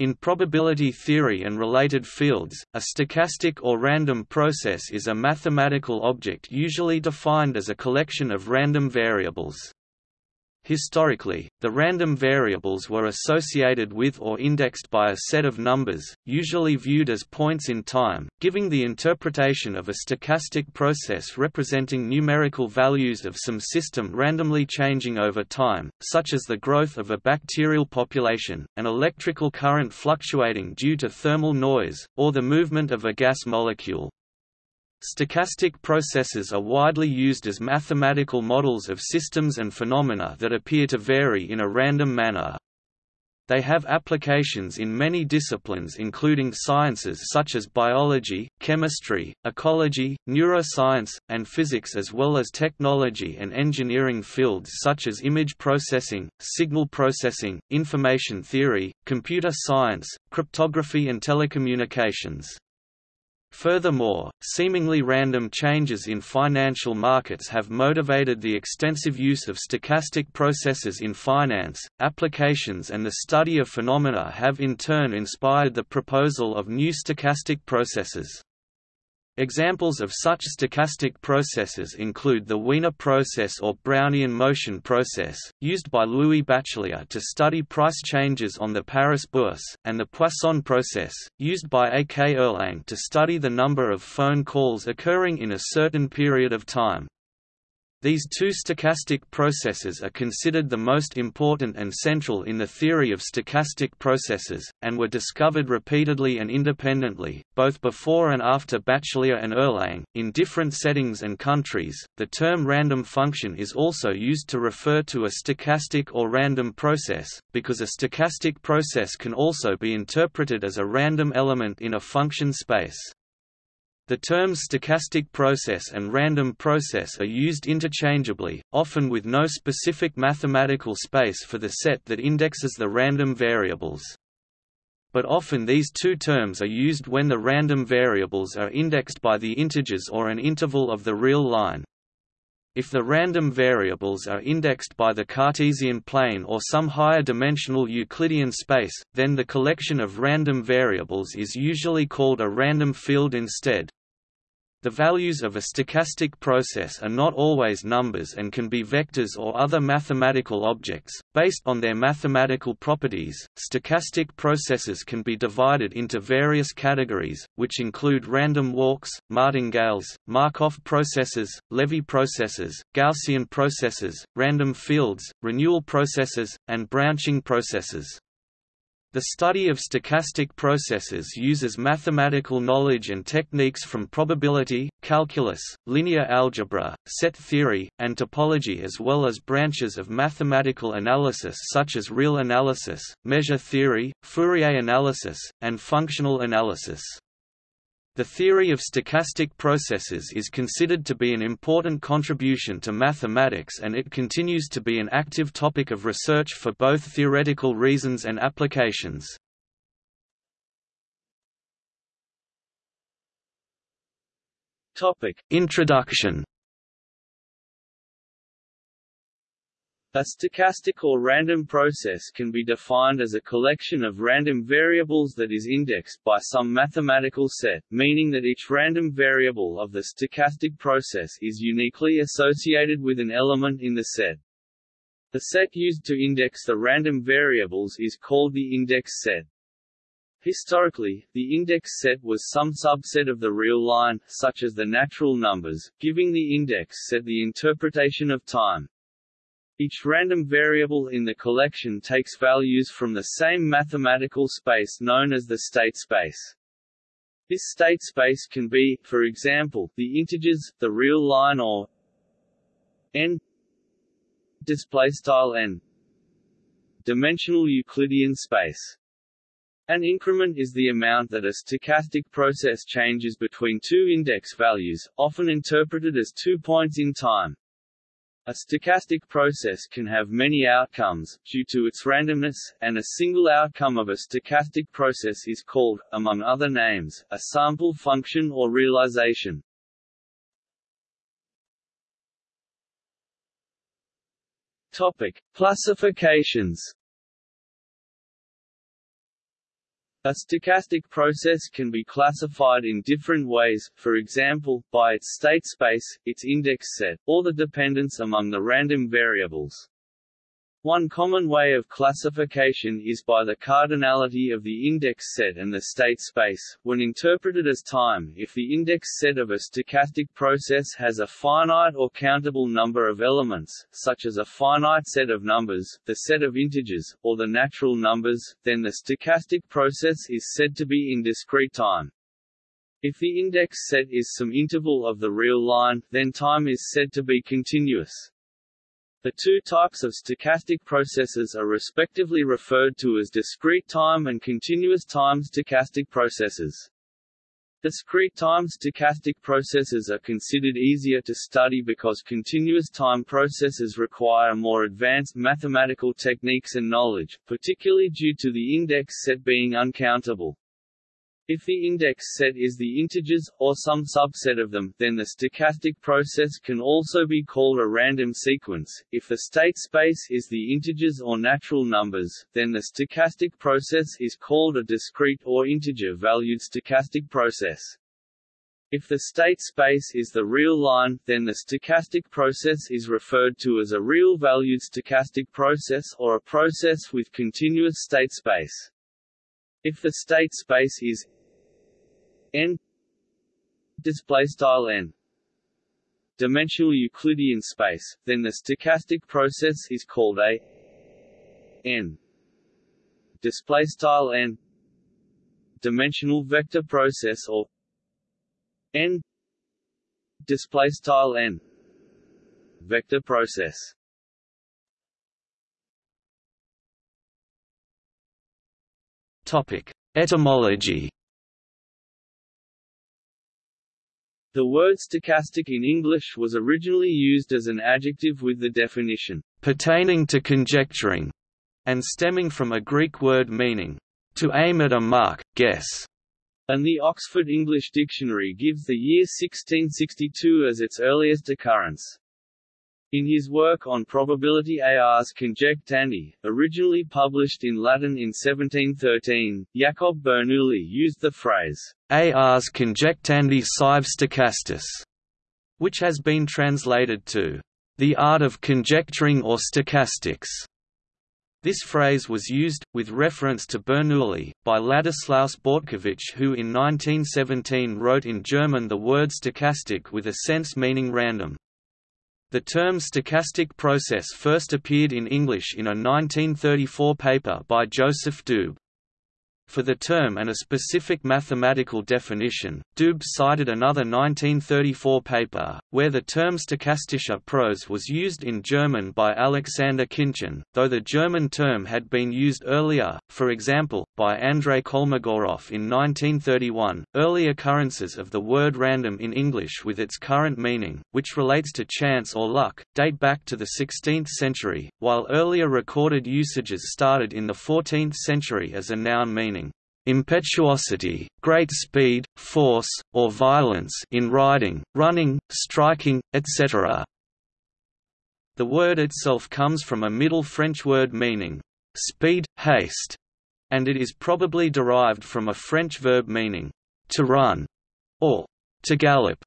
In probability theory and related fields, a stochastic or random process is a mathematical object usually defined as a collection of random variables. Historically, the random variables were associated with or indexed by a set of numbers, usually viewed as points in time, giving the interpretation of a stochastic process representing numerical values of some system randomly changing over time, such as the growth of a bacterial population, an electrical current fluctuating due to thermal noise, or the movement of a gas molecule. Stochastic processes are widely used as mathematical models of systems and phenomena that appear to vary in a random manner. They have applications in many disciplines including sciences such as biology, chemistry, ecology, neuroscience, and physics as well as technology and engineering fields such as image processing, signal processing, information theory, computer science, cryptography and telecommunications. Furthermore, seemingly random changes in financial markets have motivated the extensive use of stochastic processes in finance. Applications and the study of phenomena have in turn inspired the proposal of new stochastic processes. Examples of such stochastic processes include the Wiener process or Brownian motion process, used by Louis Bachelier to study price changes on the Paris Bourse, and the Poisson process, used by A. K. Erlang to study the number of phone calls occurring in a certain period of time. These two stochastic processes are considered the most important and central in the theory of stochastic processes, and were discovered repeatedly and independently, both before and after Bachelier and Erlang. In different settings and countries, the term random function is also used to refer to a stochastic or random process, because a stochastic process can also be interpreted as a random element in a function space. The terms stochastic process and random process are used interchangeably, often with no specific mathematical space for the set that indexes the random variables. But often these two terms are used when the random variables are indexed by the integers or an interval of the real line. If the random variables are indexed by the Cartesian plane or some higher dimensional Euclidean space, then the collection of random variables is usually called a random field instead. The values of a stochastic process are not always numbers and can be vectors or other mathematical objects. Based on their mathematical properties, stochastic processes can be divided into various categories, which include random walks, martingales, Markov processes, Levy processes, Gaussian processes, random fields, renewal processes, and branching processes. The study of stochastic processes uses mathematical knowledge and techniques from probability, calculus, linear algebra, set theory, and topology as well as branches of mathematical analysis such as real analysis, measure theory, Fourier analysis, and functional analysis. The theory of stochastic processes is considered to be an important contribution to mathematics and it continues to be an active topic of research for both theoretical reasons and applications. Introduction A stochastic or random process can be defined as a collection of random variables that is indexed by some mathematical set, meaning that each random variable of the stochastic process is uniquely associated with an element in the set. The set used to index the random variables is called the index set. Historically, the index set was some subset of the real line, such as the natural numbers, giving the index set the interpretation of time. Each random variable in the collection takes values from the same mathematical space known as the state space. This state space can be, for example, the integers, the real line or n n dimensional Euclidean space. An increment is the amount that a stochastic process changes between two index values, often interpreted as two points in time. A stochastic process can have many outcomes, due to its randomness, and a single outcome of a stochastic process is called, among other names, a sample function or realization. Topic. Classifications A stochastic process can be classified in different ways, for example, by its state space, its index set, or the dependence among the random variables. One common way of classification is by the cardinality of the index set and the state space, when interpreted as time if the index set of a stochastic process has a finite or countable number of elements, such as a finite set of numbers, the set of integers, or the natural numbers, then the stochastic process is said to be in discrete time. If the index set is some interval of the real line, then time is said to be continuous. The two types of stochastic processes are respectively referred to as discrete time and continuous time stochastic processes. Discrete time stochastic processes are considered easier to study because continuous time processes require more advanced mathematical techniques and knowledge, particularly due to the index set being uncountable. If the index set is the integers, or some subset of them, then the stochastic process can also be called a random sequence. If the state space is the integers or natural numbers, then the stochastic process is called a discrete or integer-valued stochastic process. If the state space is the real line, then the stochastic process is referred to as a real-valued stochastic process or a process with continuous state space. If the state space is n display style n. Dimensional Euclidean space, then the stochastic process is called a n. Display style n. Dimensional vector process or n. Display style n. Vector process. Topic etymology The word stochastic in English was originally used as an adjective with the definition, pertaining to conjecturing, and stemming from a Greek word meaning, to aim at a mark, guess. And the Oxford English Dictionary gives the year 1662 as its earliest occurrence. In his work on probability ars conjectandi, originally published in Latin in 1713, Jacob Bernoulli used the phrase, ars conjectandi sive stochastis, which has been translated to, the art of conjecturing or stochastics. This phrase was used, with reference to Bernoulli, by Ladislaus Bortkiewicz who in 1917 wrote in German the word stochastic with a sense meaning random. The term stochastic process first appeared in English in a 1934 paper by Joseph Doob. For the term and a specific mathematical definition, Doob cited another 1934 paper, where the term stochastischer Prozess was used in German by Alexander Khinchin, though the German term had been used earlier, for example, by Andrei Kolmogorov in 1931. Early occurrences of the word random in English with its current meaning, which relates to chance or luck, date back to the 16th century, while earlier recorded usages started in the 14th century as a noun meaning impetuosity, great speed, force, or violence in riding, running, striking, etc. The word itself comes from a Middle French word meaning speed, haste, and it is probably derived from a French verb meaning to run or to gallop.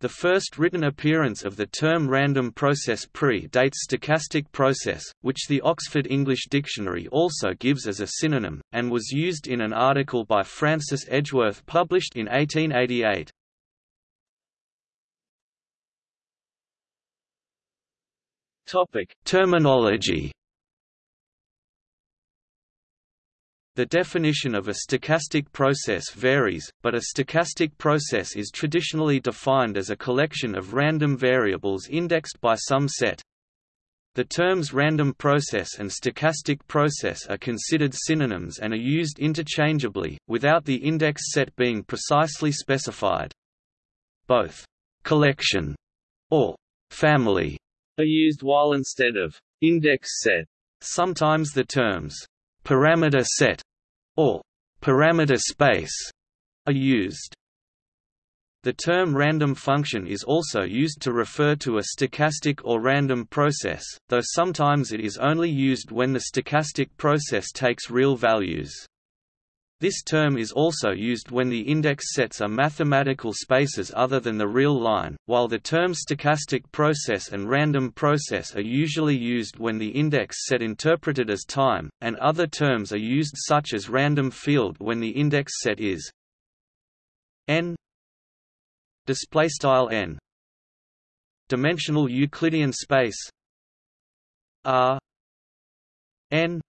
The first written appearance of the term random process pre-dates stochastic process, which the Oxford English Dictionary also gives as a synonym, and was used in an article by Francis Edgeworth published in 1888. Topic: Terminology The definition of a stochastic process varies, but a stochastic process is traditionally defined as a collection of random variables indexed by some set. The terms random process and stochastic process are considered synonyms and are used interchangeably, without the index set being precisely specified. Both collection or family are used while instead of index set. Sometimes the terms parameter set or parameter space are used. The term random function is also used to refer to a stochastic or random process, though sometimes it is only used when the stochastic process takes real values. This term is also used when the index sets are mathematical spaces other than the real line, while the terms stochastic process and random process are usually used when the index set interpreted as time, and other terms are used such as random field when the index set is n n. Dimensional Euclidean space r n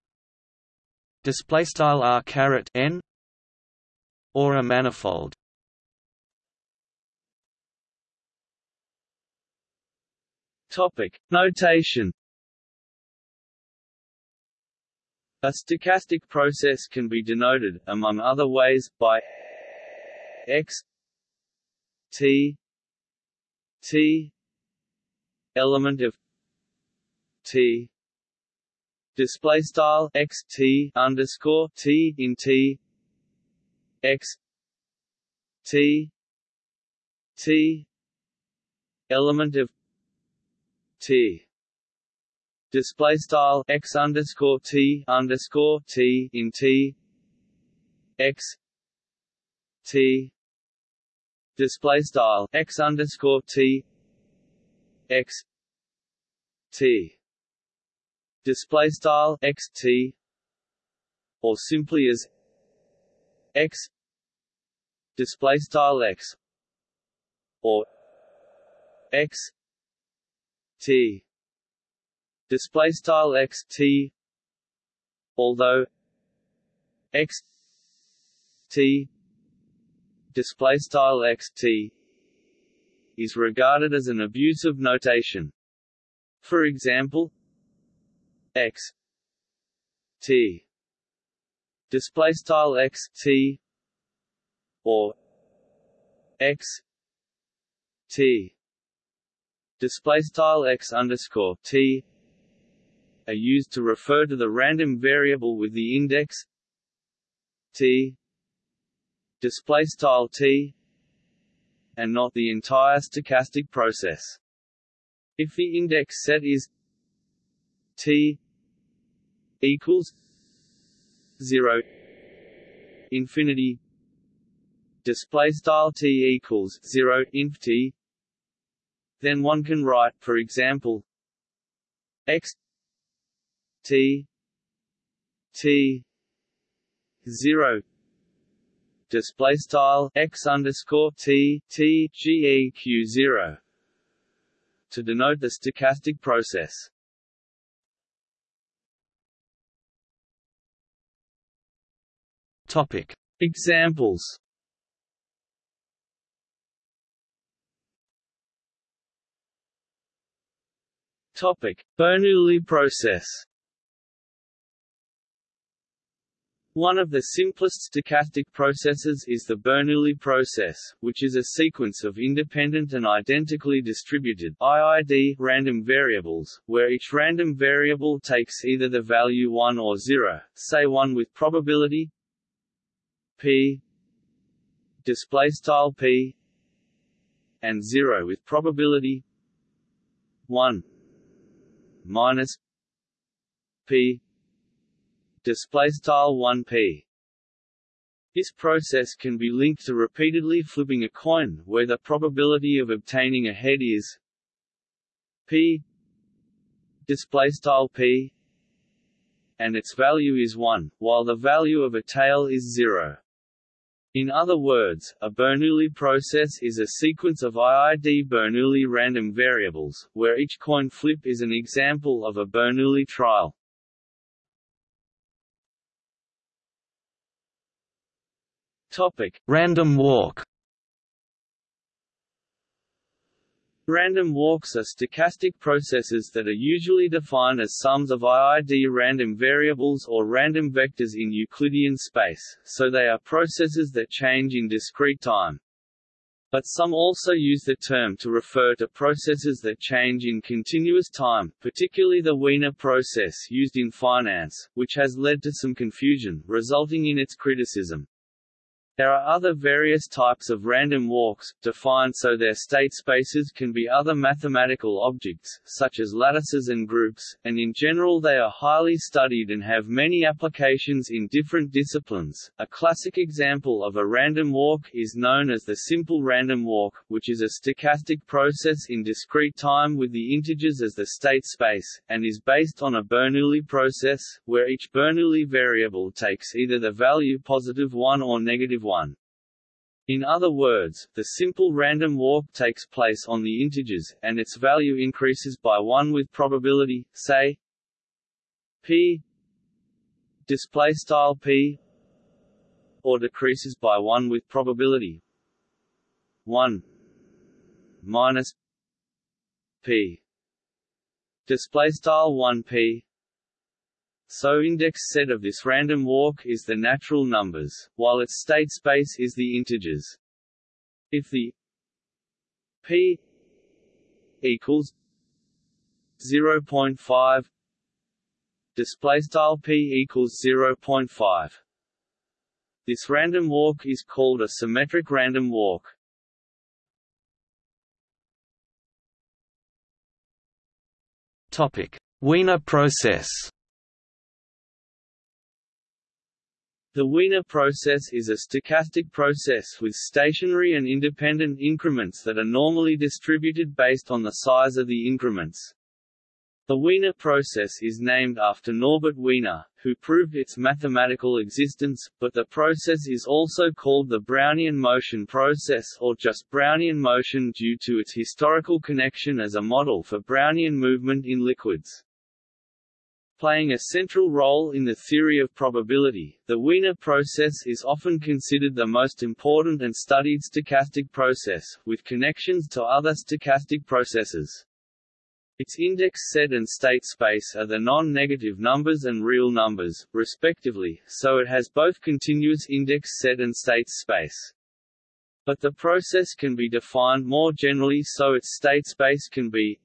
display style r caret n or a manifold. Topic. Notation a stochastic process can be denoted among other ways by x t t element of t display style x t underscore t in t x t t element of t. Display style x underscore t underscore t in t x t. Display style x underscore t x t display style x t or simply as x display style x or x t display style x t although x t display style x t is regarded as an abusive notation. For example x t. Display style x t. Or x t. Display style x underscore t are used to refer to the random variable with the index t. Display style t and not the entire stochastic process. If the index set is T equals zero. Infinity. Display style T equals zero inf T then one can write for example X T T zero. Display style X underscore T T GEQ zero. To denote the stochastic process Topic. Examples Topic: Bernoulli process. One of the simplest stochastic processes is the Bernoulli process, which is a sequence of independent and identically distributed IID random variables, where each random variable takes either the value 1 or 0, say 1 with probability, p display style p and 0 with probability 1 minus p display style 1p this process can be linked to repeatedly flipping a coin where the probability of obtaining a head is p display style p and its value is 1 while the value of a tail is 0 in other words, a Bernoulli process is a sequence of IID Bernoulli random variables, where each coin flip is an example of a Bernoulli trial. Topic: Random walk. Random walks are stochastic processes that are usually defined as sums of IID random variables or random vectors in Euclidean space, so they are processes that change in discrete time. But some also use the term to refer to processes that change in continuous time, particularly the Wiener process used in finance, which has led to some confusion, resulting in its criticism. There are other various types of random walks, defined so their state spaces can be other mathematical objects, such as lattices and groups, and in general they are highly studied and have many applications in different disciplines. A classic example of a random walk is known as the simple random walk, which is a stochastic process in discrete time with the integers as the state space, and is based on a Bernoulli process, where each Bernoulli variable takes either the value positive 1 or negative 1. In other words, the simple random walk takes place on the integers, and its value increases by 1 with probability, say p display style p or decreases by 1 with probability 1 minus p display style 1 p so index set of this random walk is the natural numbers, while its state space is the integers. If the p equals 0.5 display style p equals 0.5 this random walk is called a symmetric random walk. Topic wiener process The Wiener process is a stochastic process with stationary and independent increments that are normally distributed based on the size of the increments. The Wiener process is named after Norbert Wiener, who proved its mathematical existence, but the process is also called the Brownian motion process or just Brownian motion due to its historical connection as a model for Brownian movement in liquids. Playing a central role in the theory of probability, the Wiener process is often considered the most important and studied stochastic process, with connections to other stochastic processes. Its index set and state space are the non-negative numbers and real numbers, respectively, so it has both continuous index set and state space. But the process can be defined more generally so its state space can be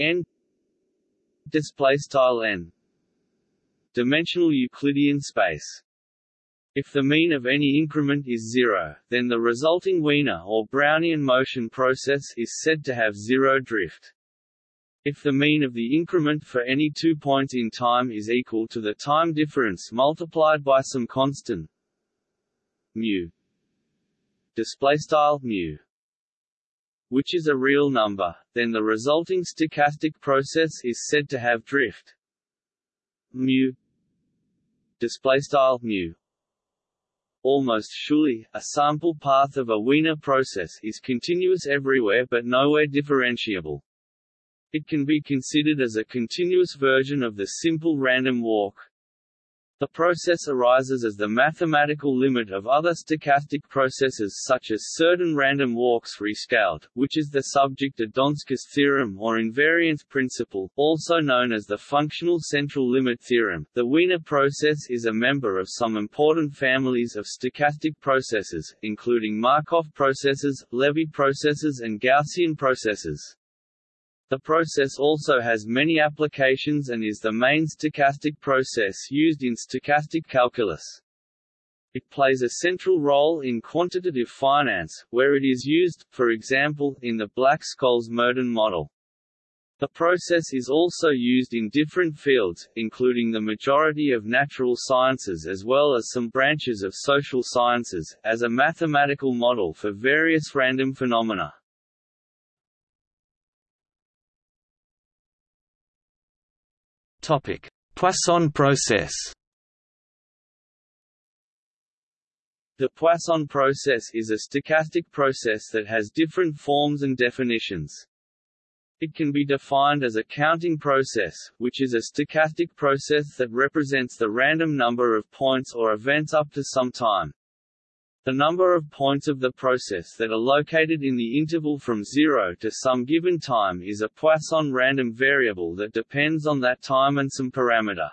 n display style n dimensional Euclidean space. If the mean of any increment is zero, then the resulting Wiener or Brownian motion process is said to have zero drift. If the mean of the increment for any two points in time is equal to the time difference multiplied by some constant mu display style mu which is a real number, then the resulting stochastic process is said to have drift. Mu displaystyle mu. Almost surely, a sample path of a Wiener process is continuous everywhere but nowhere differentiable. It can be considered as a continuous version of the simple random walk, the process arises as the mathematical limit of other stochastic processes such as certain random walks rescaled, which is the subject of Donsker's theorem or invariance principle, also known as the functional central limit theorem. The Wiener process is a member of some important families of stochastic processes, including Markov processes, Levy processes and Gaussian processes. The process also has many applications and is the main stochastic process used in stochastic calculus. It plays a central role in quantitative finance, where it is used, for example, in the Black-Scholes-Merton model. The process is also used in different fields, including the majority of natural sciences as well as some branches of social sciences, as a mathematical model for various random phenomena. Topic: Poisson process. The Poisson process is a stochastic process that has different forms and definitions. It can be defined as a counting process, which is a stochastic process that represents the random number of points or events up to some time. The number of points of the process that are located in the interval from 0 to some given time is a Poisson random variable that depends on that time and some parameter.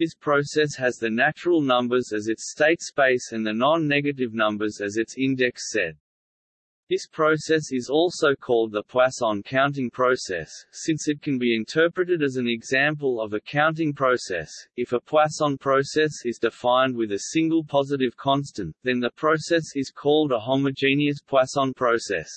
This process has the natural numbers as its state space and the non-negative numbers as its index set. This process is also called the Poisson counting process, since it can be interpreted as an example of a counting process. If a Poisson process is defined with a single positive constant, then the process is called a homogeneous Poisson process.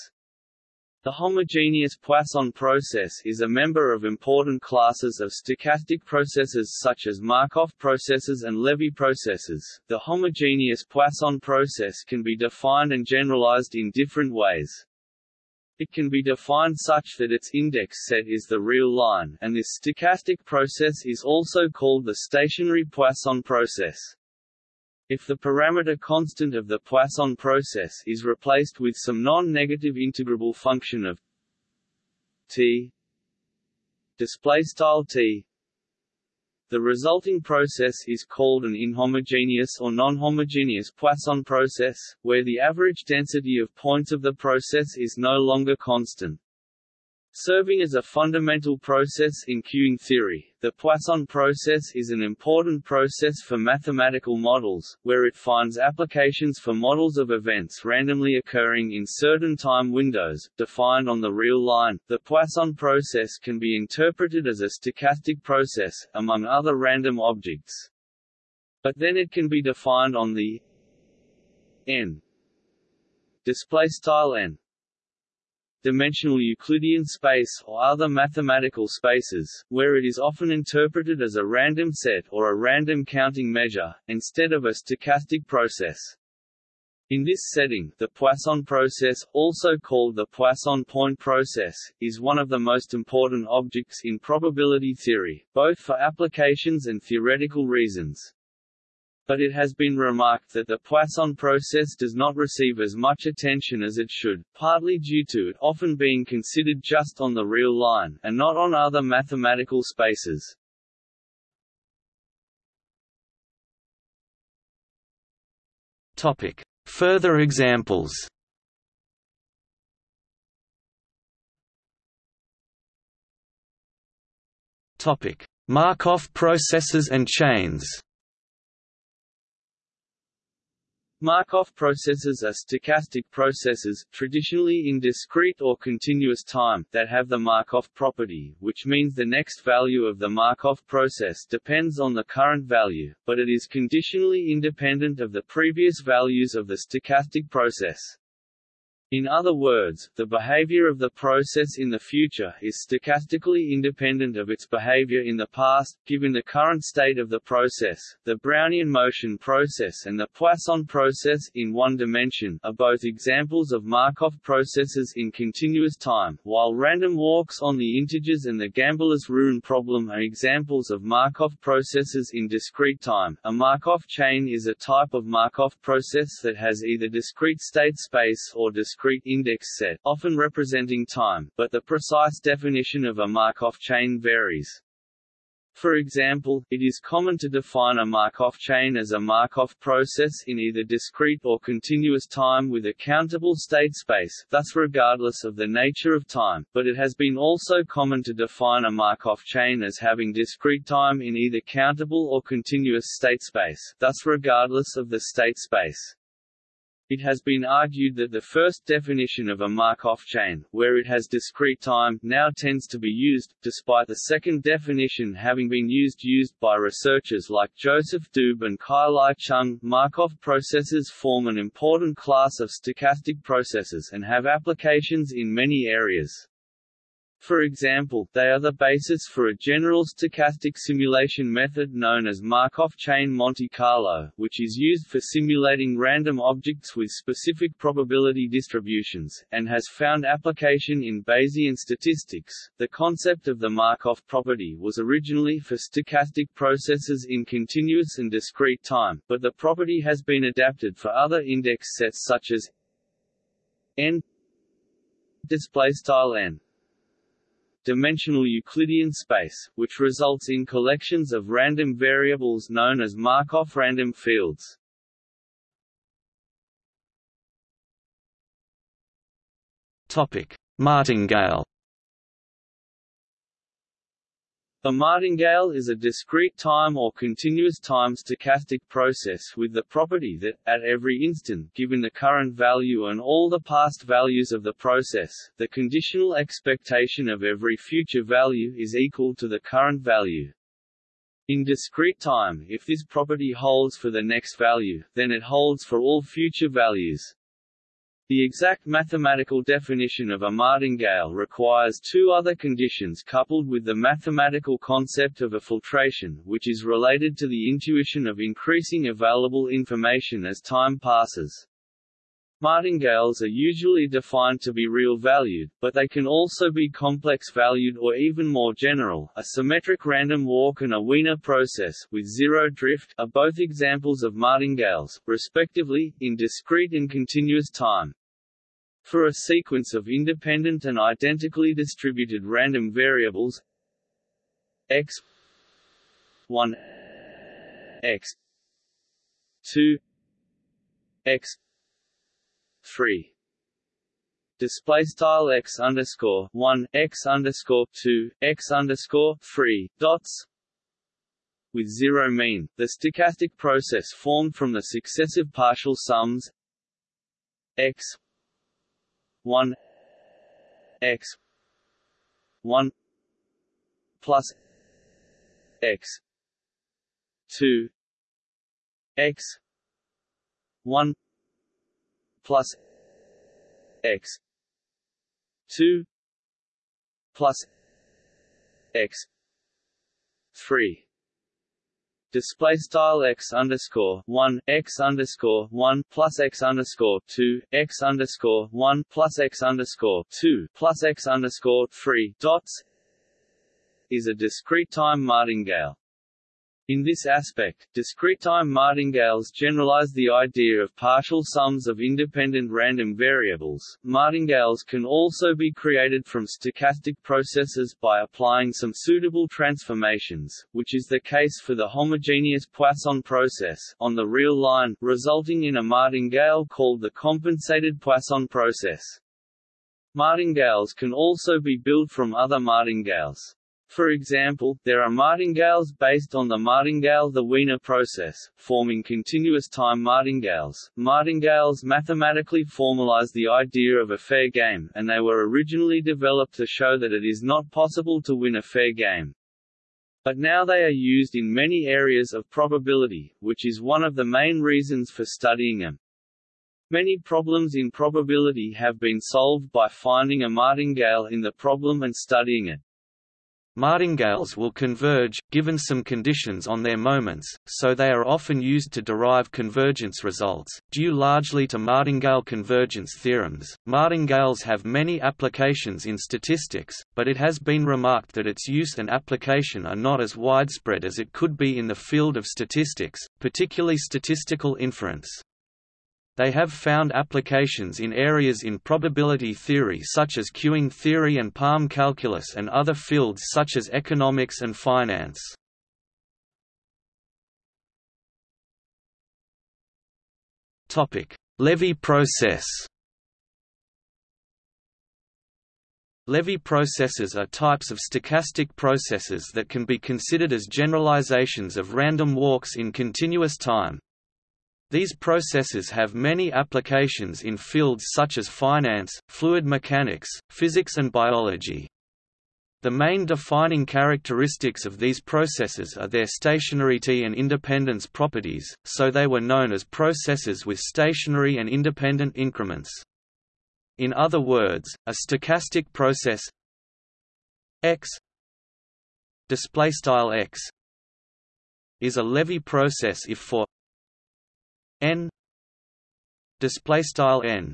The homogeneous Poisson process is a member of important classes of stochastic processes such as Markov processes and Levy processes. The homogeneous Poisson process can be defined and generalized in different ways. It can be defined such that its index set is the real line, and this stochastic process is also called the stationary Poisson process. If the parameter constant of the Poisson process is replaced with some non-negative integrable function of t display style t the resulting process is called an inhomogeneous or non-homogeneous Poisson process, where the average density of points of the process is no longer constant. Serving as a fundamental process in queuing theory, the Poisson process is an important process for mathematical models, where it finds applications for models of events randomly occurring in certain time windows, defined on the real line. The Poisson process can be interpreted as a stochastic process, among other random objects. But then it can be defined on the n display style n dimensional Euclidean space or other mathematical spaces, where it is often interpreted as a random set or a random counting measure, instead of a stochastic process. In this setting, the Poisson process, also called the Poisson point process, is one of the most important objects in probability theory, both for applications and theoretical reasons but it has been remarked that the Poisson process does not receive as much attention as it should, partly due to it often being considered just on the real line, and not on other mathematical spaces. Topic. Further examples Topic: Markov processes and chains. Markov processes are stochastic processes, traditionally in discrete or continuous time, that have the Markov property, which means the next value of the Markov process depends on the current value, but it is conditionally independent of the previous values of the stochastic process. In other words, the behavior of the process in the future is stochastically independent of its behavior in the past, given the current state of the process. The Brownian motion process and the Poisson process in one dimension are both examples of Markov processes in continuous time, while random walks on the integers and the Gambler's ruin problem are examples of Markov processes in discrete time. A Markov chain is a type of Markov process that has either discrete state space or discrete discrete index set, often representing time, but the precise definition of a Markov chain varies. For example, it is common to define a Markov chain as a Markov process in either discrete or continuous time with a countable state space thus regardless of the nature of time, but it has been also common to define a Markov chain as having discrete time in either countable or continuous state space thus regardless of the state space. It has been argued that the first definition of a Markov chain, where it has discrete time, now tends to be used, despite the second definition having been used used by researchers like Joseph Doob and Kai-Lai Chung. Markov processes form an important class of stochastic processes and have applications in many areas. For example, they are the basis for a general stochastic simulation method known as Markov chain Monte Carlo, which is used for simulating random objects with specific probability distributions, and has found application in Bayesian statistics. The concept of the Markov property was originally for stochastic processes in continuous and discrete time, but the property has been adapted for other index sets such as n display style n dimensional Euclidean space, which results in collections of random variables known as Markov random fields. Topic: Martingale. A martingale is a discrete time or continuous time stochastic process with the property that, at every instant given the current value and all the past values of the process, the conditional expectation of every future value is equal to the current value. In discrete time, if this property holds for the next value, then it holds for all future values. The exact mathematical definition of a martingale requires two other conditions coupled with the mathematical concept of a filtration which is related to the intuition of increasing available information as time passes. Martingales are usually defined to be real-valued, but they can also be complex-valued or even more general. A symmetric random walk and a Wiener process with zero drift are both examples of martingales, respectively, in discrete and continuous time. For a sequence of independent and identically distributed random variables. X 1 x 2 x 3 display style x underscore 1 x underscore 2 x underscore 3 dots with zero mean, the stochastic process formed from the successive partial sums x 1 x 1 plus x 2 x 1 plus x 2 plus x 3 display style x underscore one x underscore one plus x underscore two x underscore one plus x underscore two plus x underscore three dots is a discrete time martingale. In this aspect, discrete-time martingales generalize the idea of partial sums of independent random variables. Martingales can also be created from stochastic processes by applying some suitable transformations, which is the case for the homogeneous Poisson process on the real line, resulting in a martingale called the compensated Poisson process. Martingales can also be built from other martingales. For example, there are martingales based on the martingale-the Wiener process, forming continuous time martingales. Martingales mathematically formalize the idea of a fair game, and they were originally developed to show that it is not possible to win a fair game. But now they are used in many areas of probability, which is one of the main reasons for studying them. Many problems in probability have been solved by finding a martingale in the problem and studying it. Martingales will converge, given some conditions on their moments, so they are often used to derive convergence results. Due largely to martingale convergence theorems, martingales have many applications in statistics, but it has been remarked that its use and application are not as widespread as it could be in the field of statistics, particularly statistical inference. They have found applications in areas in probability theory such as queuing theory and palm calculus and other fields such as economics and finance. Levy process Levy processes are types of stochastic processes that can be considered as generalizations of random walks in continuous time. These processes have many applications in fields such as finance, fluid mechanics, physics and biology. The main defining characteristics of these processes are their stationarity and independence properties, so they were known as processes with stationary and independent increments. In other words, a stochastic process x display style x is a Levy process if for n display style n.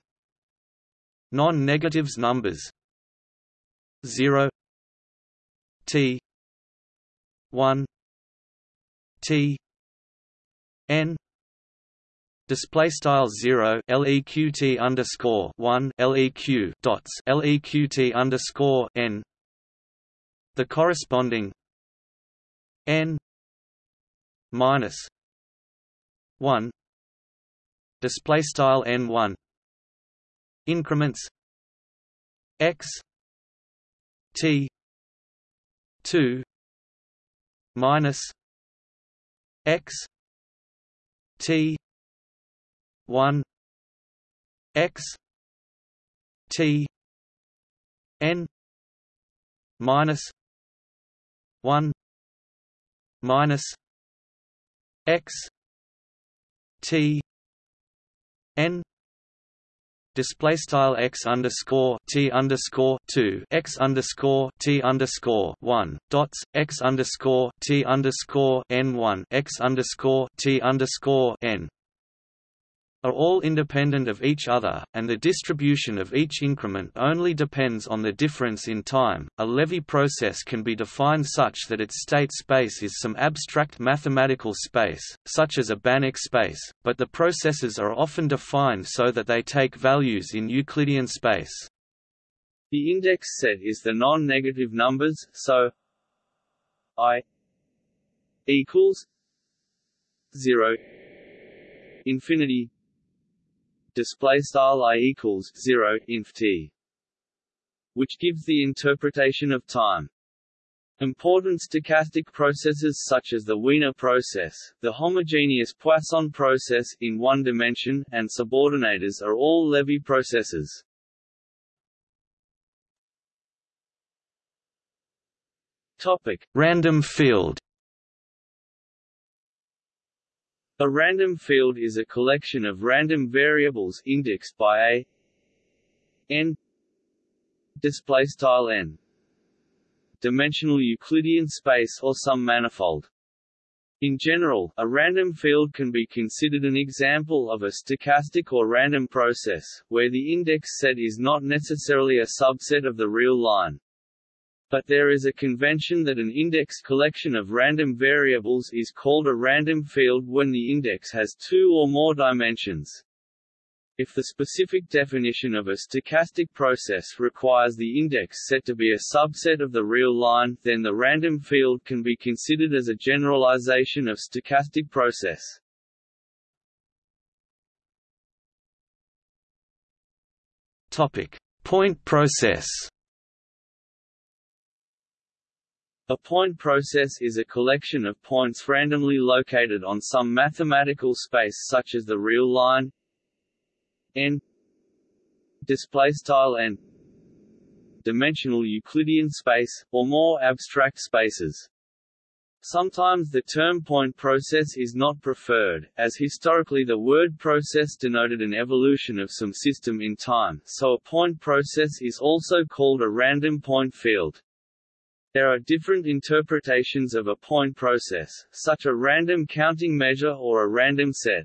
Non-negatives numbers. 0 t. 1 t. N. Display style zero. Leqt underscore one. Leq dots. Leqt underscore n. The corresponding n minus one display style n1 increments. X. T. 2 minus. X. T. 1 x. T. N. Minus. 1 minus. X. T n display style x underscore t underscore two x underscore t underscore one dots x underscore t underscore n one x underscore t underscore n are all independent of each other, and the distribution of each increment only depends on the difference in time. A Levy process can be defined such that its state space is some abstract mathematical space, such as a Banach space, but the processes are often defined so that they take values in Euclidean space. The index set is the non-negative numbers, so i equals 0 infinity display style i equals 0 inf t which gives the interpretation of time. Important stochastic processes such as the Wiener process, the homogeneous Poisson process in one dimension, and subordinators are all Levy processes. Topic: Random field A random field is a collection of random variables indexed by a n display style n dimensional Euclidean space or some manifold. In general, a random field can be considered an example of a stochastic or random process, where the index set is not necessarily a subset of the real line but there is a convention that an index collection of random variables is called a random field when the index has two or more dimensions. If the specific definition of a stochastic process requires the index set to be a subset of the real line, then the random field can be considered as a generalization of stochastic process. Topic: Point process. A point process is a collection of points randomly located on some mathematical space such as the real line n display style n dimensional Euclidean space or more abstract spaces. Sometimes the term point process is not preferred, as historically the word process denoted an evolution of some system in time, so a point process is also called a random point field. There are different interpretations of a point process, such a random counting measure or a random set.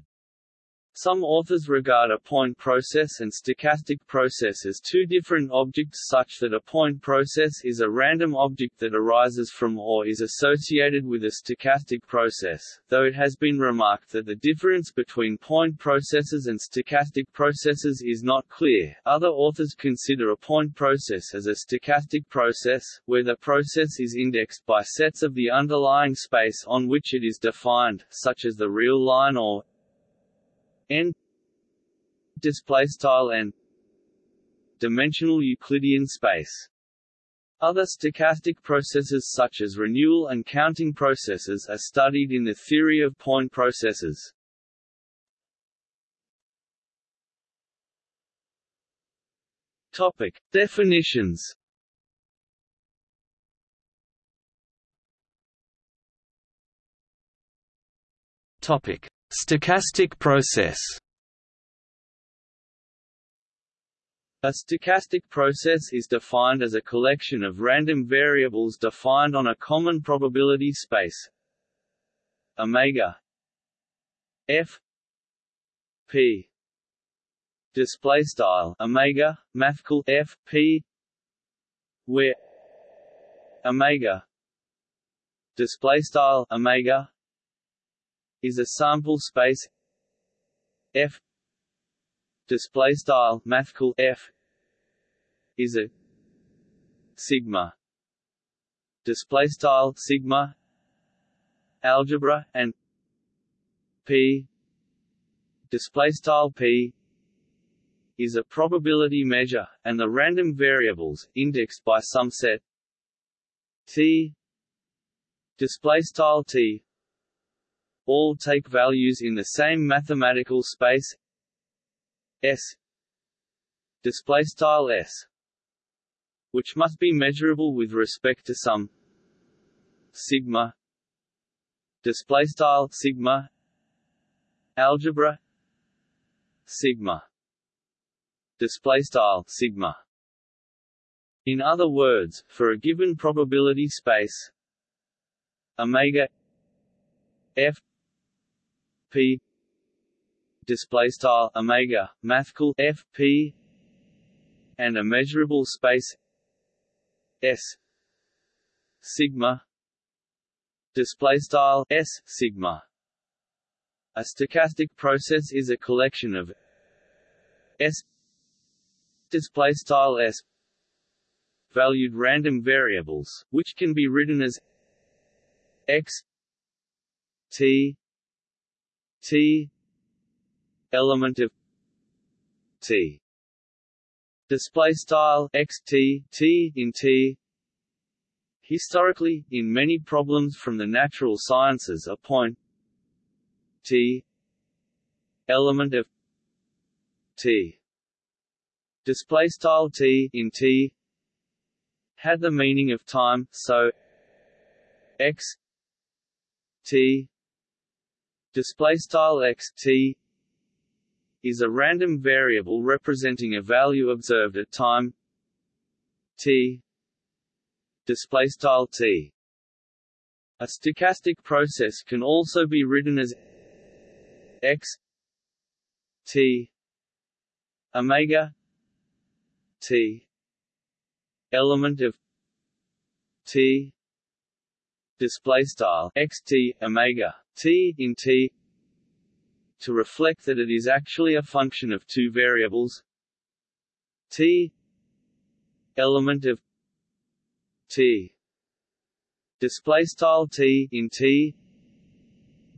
Some authors regard a point process and stochastic process as two different objects such that a point process is a random object that arises from or is associated with a stochastic process, though it has been remarked that the difference between point processes and stochastic processes is not clear. Other authors consider a point process as a stochastic process, where the process is indexed by sets of the underlying space on which it is defined, such as the real line or n display style n dimensional Euclidean space. Other stochastic processes such as renewal and counting processes are studied in the theory of point processes. Topic: Definitions. Topic: Stochastic process. A stochastic process is defined as a collection of random variables defined on a common probability space. Omega. F. P. Display style. Omega. Mathcal f. P. Where omega. Display style. Omega is a sample space F. Display style mathcal F. Is a sigma. Display style sigma algebra and P. Display style P. Is a probability measure, and the random variables, indexed by some set T. Display style t all take values in the same mathematical space. S. Display style s. Which must be measurable with respect to some. Sigma. Display style sigma. Algebra. Sigma. Display style sigma. In other words for a given probability space omega f p. Display style omega. Mathcal f p. And a measurable space s. Sigma. Display style s sigma. A stochastic process is a collection of s. Display style s. Valued random variables which can be written as x t t element of t. Display style x t t in t. Historically in many problems from the natural sciences a point t element of t. Display style t in t had the meaning of time so x t display style x t is a random variable representing a value observed at time t display style t. A stochastic process can also be written as x t omega t element of t display style x t omega t in t to reflect that it is actually a function of two variables. T element of t. Display style t in t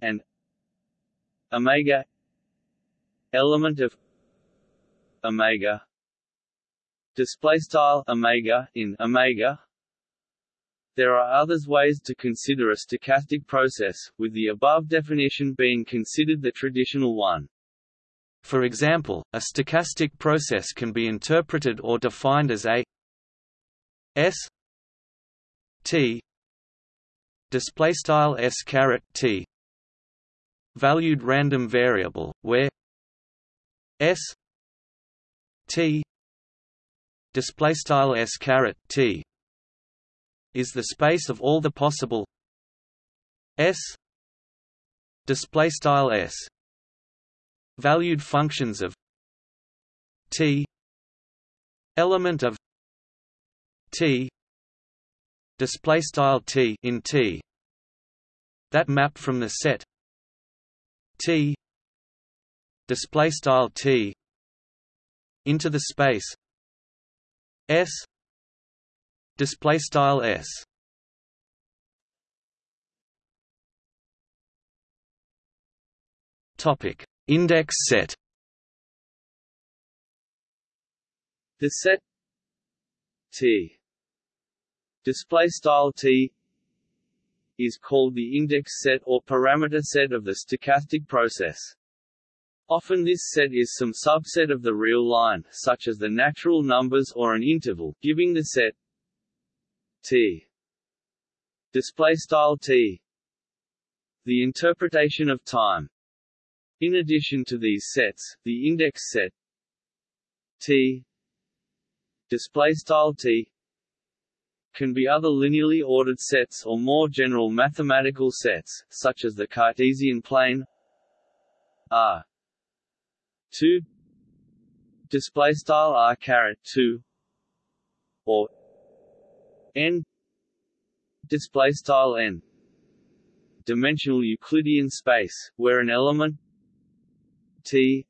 and omega element of omega. Display style omega in omega there are others ways to consider a stochastic process, with the above definition being considered the traditional one. For example, a stochastic process can be interpreted or defined as a s t display style s caret t valued random variable where s t display style s caret t is the space of all the possible. S. Display style s. Valued functions of t. Element of t. Display style t in t. That map from the set t. Display style t into the space s display style s. Topic. Index set. The set t. Display style t is called the index set or parameter set of the stochastic process. Often this set is some subset of the real line, such as the natural numbers or an interval, giving the set T. Display style T. The interpretation of time. In addition to these sets the index set. T. Display style T. Can be other linearly ordered sets or more general mathematical sets such as the Cartesian plane. R. 2 display style R caret 2 or n. Display style n. Dimensional Euclidean space where an element t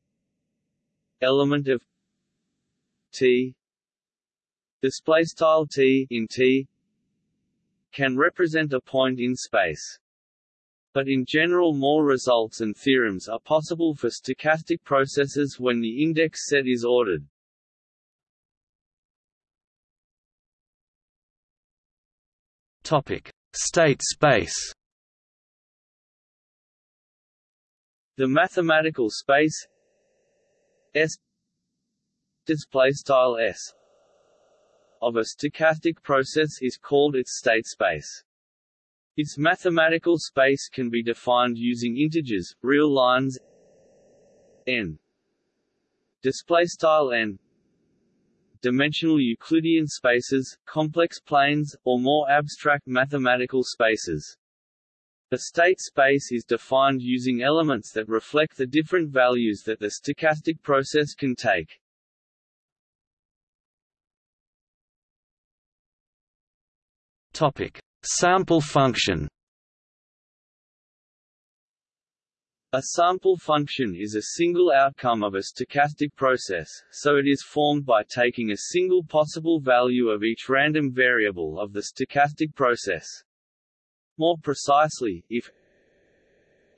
element of t display style t in t can represent a point in space. But in general more results and theorems are possible for stochastic processes when the index set is ordered. State space. The mathematical space S display style S of a stochastic process is called its state space. Its mathematical space can be defined using integers, real lines n. Display style n dimensional Euclidean spaces, complex planes, or more abstract mathematical spaces. The state space is defined using elements that reflect the different values that the stochastic process can take. Topic: Sample function. A sample function is a single outcome of a stochastic process, so it is formed by taking a single possible value of each random variable of the stochastic process. More precisely, if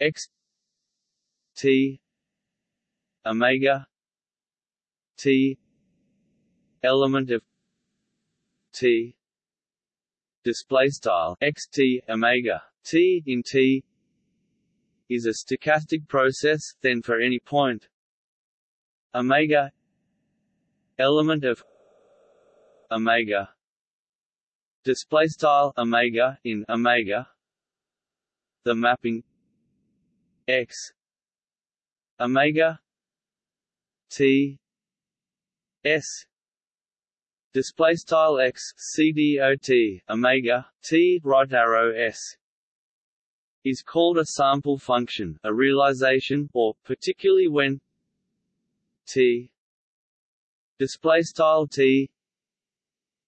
x t omega t element of t display style x t omega t in t is a stochastic process then for any point omega element of omega. Display style omega in omega. The mapping x. Omega t. S. Display style x cdot omega t right arrow s is called a sample function a realization or particularly when t display style t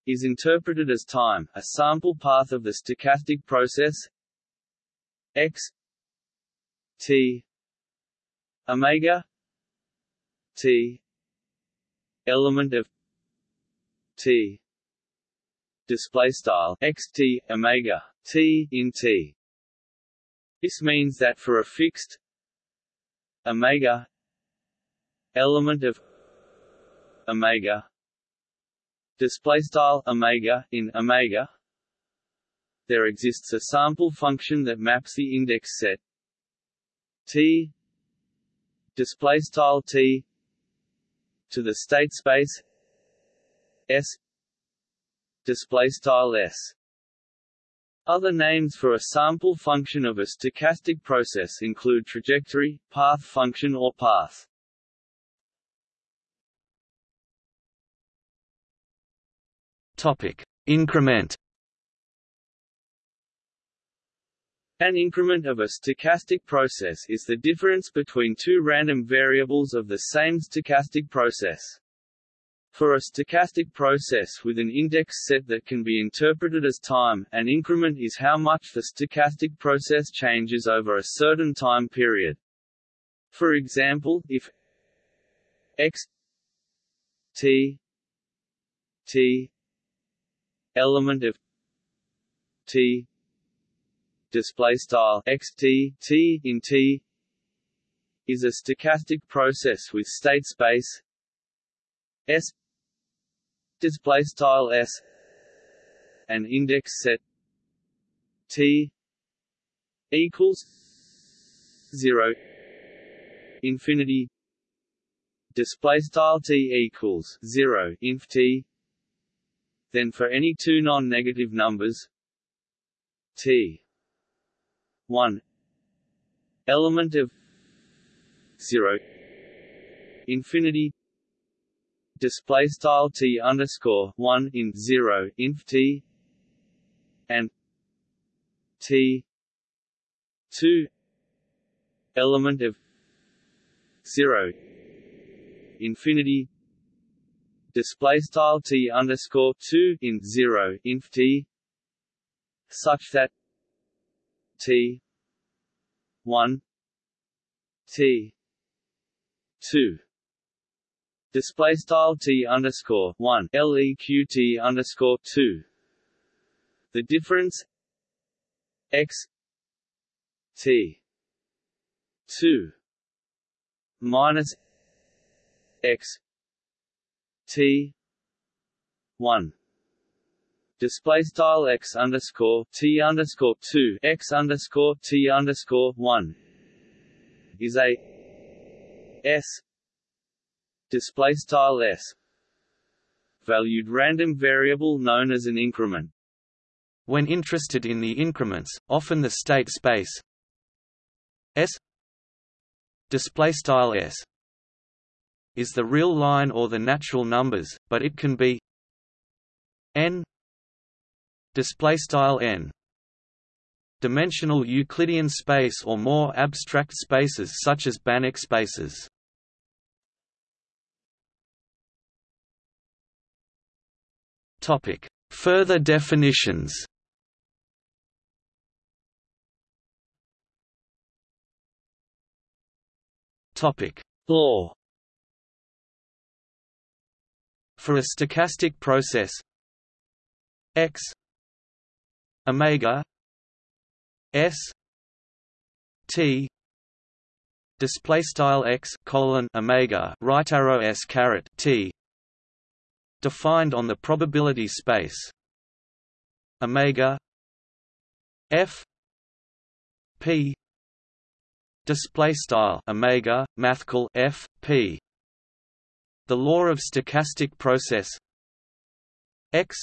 is interpreted as time, a sample path of the stochastic process x t omega t element of t display style x t omega t in t this means that for a fixed omega element of omega display style omega in omega there exists a sample function that maps the index set. T display style t to the state space s display style s other names for a sample function of a stochastic process include trajectory, path function or path. Topic: Increment. An increment of a stochastic process is the difference between two random variables of the same stochastic process. For a stochastic process with an index set that can be interpreted as time, an increment is how much the stochastic process changes over a certain time period. For example, if x t t element of t display style x t t in t is a stochastic process with state space s display style s an index set t equals 0 infinity display style t equals 0 inf t then for any two non-negative numbers t 1 element of 0 infinity display style t underscore 1 in 0 inf t and t 2 element of 0 infinity display style t underscore two in zero inf t such that t one t two display style t underscore one leq underscore two. The difference? X t two minus x T one. Display style x underscore t underscore two x underscore t underscore one is a s display style s valued random variable known as an increment. When interested in the increments, often the state space s display style s is the real line or the natural numbers, but it can be n display style n dimensional Euclidean space or more abstract spaces such as Banach spaces. Topic: Further definitions. Topic: Law. For a stochastic process. X. Omega. S. T. Display style x colon omega right arrow s caret t defined on the probability space. Omega f p display style omega mathcal f p the law of stochastic process x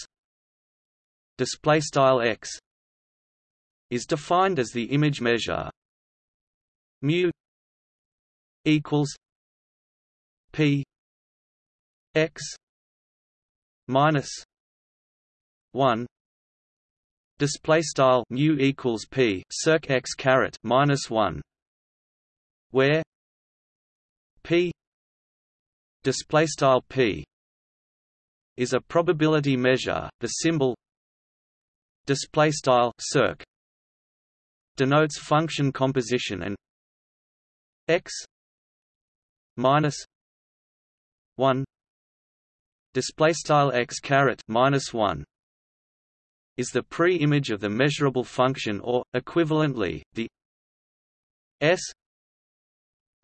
display style x is defined as the image measure mu equals p x minus 1 display style mu equals p circ x caret minus 1 where p display style p is a probability measure. The symbol display style circ denotes function composition and x minus 1 display style x caret minus 1 is the pre-image of the measurable function or equivalently the s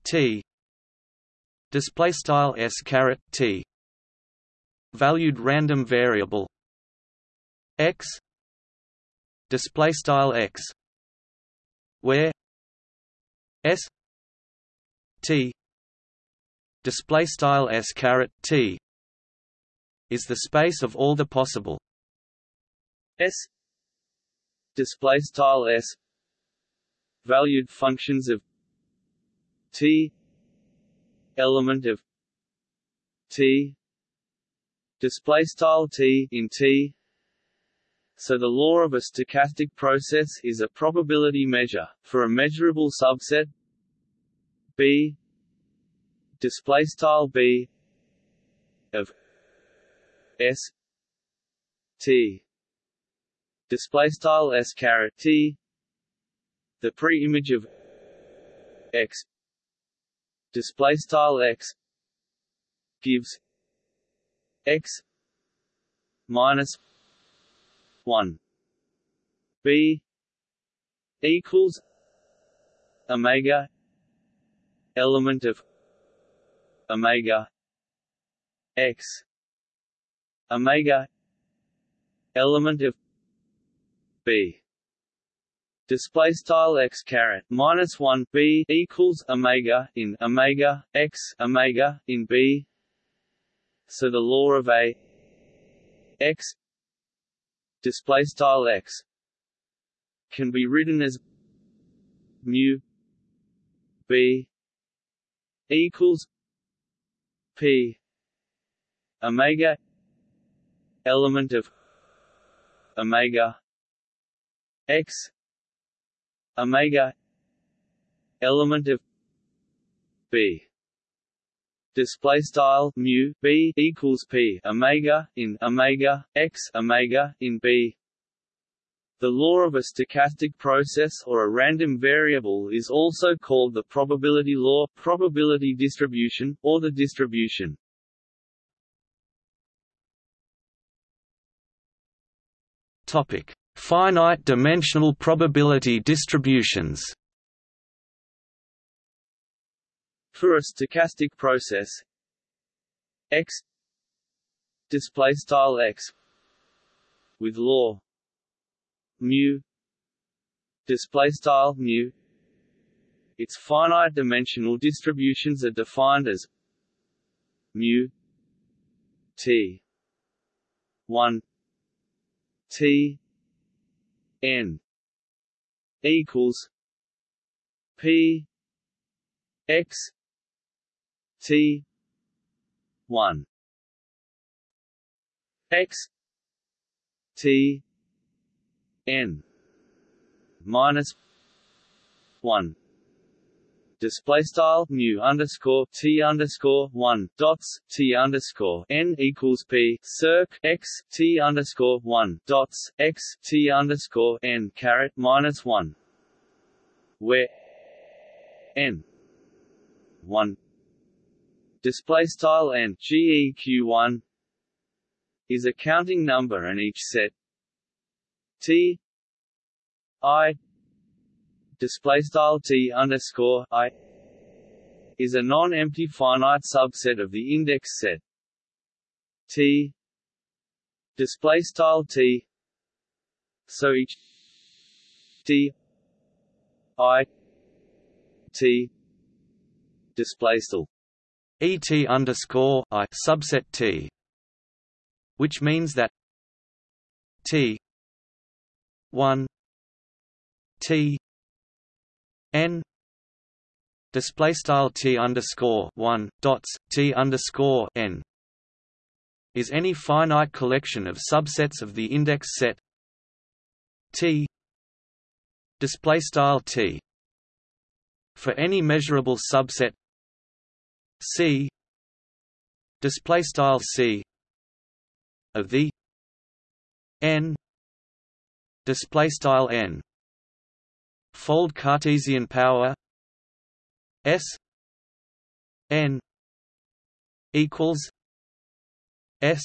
t display style s caret t valued random variable x display style x where s t display style s caret t is the space of all the possible. S. Display style s. Valued functions of t. Element of t. Display style t in t. So the law of a stochastic process is a probability measure, for a measurable subset. B. Display style B S T. Display style S caret T. The pre-image of X. Display style X gives X minus 1 b equals omega element of omega x omega element of b. Display style x caret minus 1 b equals omega in omega x omega in b. So the law of a x display style x can be written as mu b equals p omega element of omega x omega element of b display style mu b equals p omega in omega x omega in b the law of a stochastic process or a random variable is also called the probability law, probability distribution, or the distribution. Topic: Finite dimensional probability distributions. For a stochastic process. X display style x with law. Mu display style mu. Its finite dimensional distributions are defined as mu t 1 t n equals p x t 1 x t n minus 1 display style mu underscore t underscore one dots t underscore n equals p circ x t underscore one dots x t underscore n caret minus one, where n one display style n geq one is a counting number and each set t i display style t underscore i is a non-empty finite subset of the index set. T display style t so each t i t display style et underscore i subset t which means that t 1 t n display style t underscore one dots t underscore n is any finite collection of subsets of the index set t display style t for any measurable subset c display style c of the n display style n fold Cartesian power S N equals S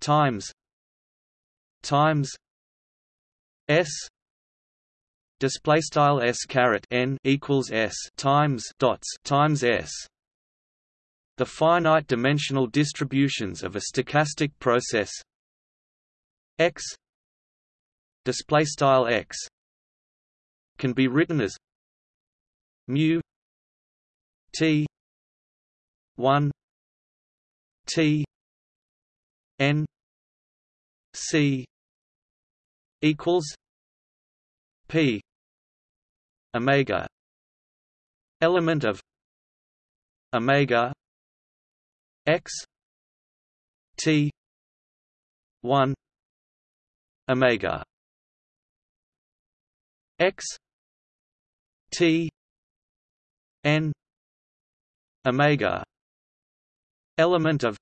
times times S display style S caret N equals S times dots times S. The finite dimensional distributions of a stochastic process. X display style X can be written as mu t 1 t n c equals p omega element of omega x t 1 omega x T N Omega element of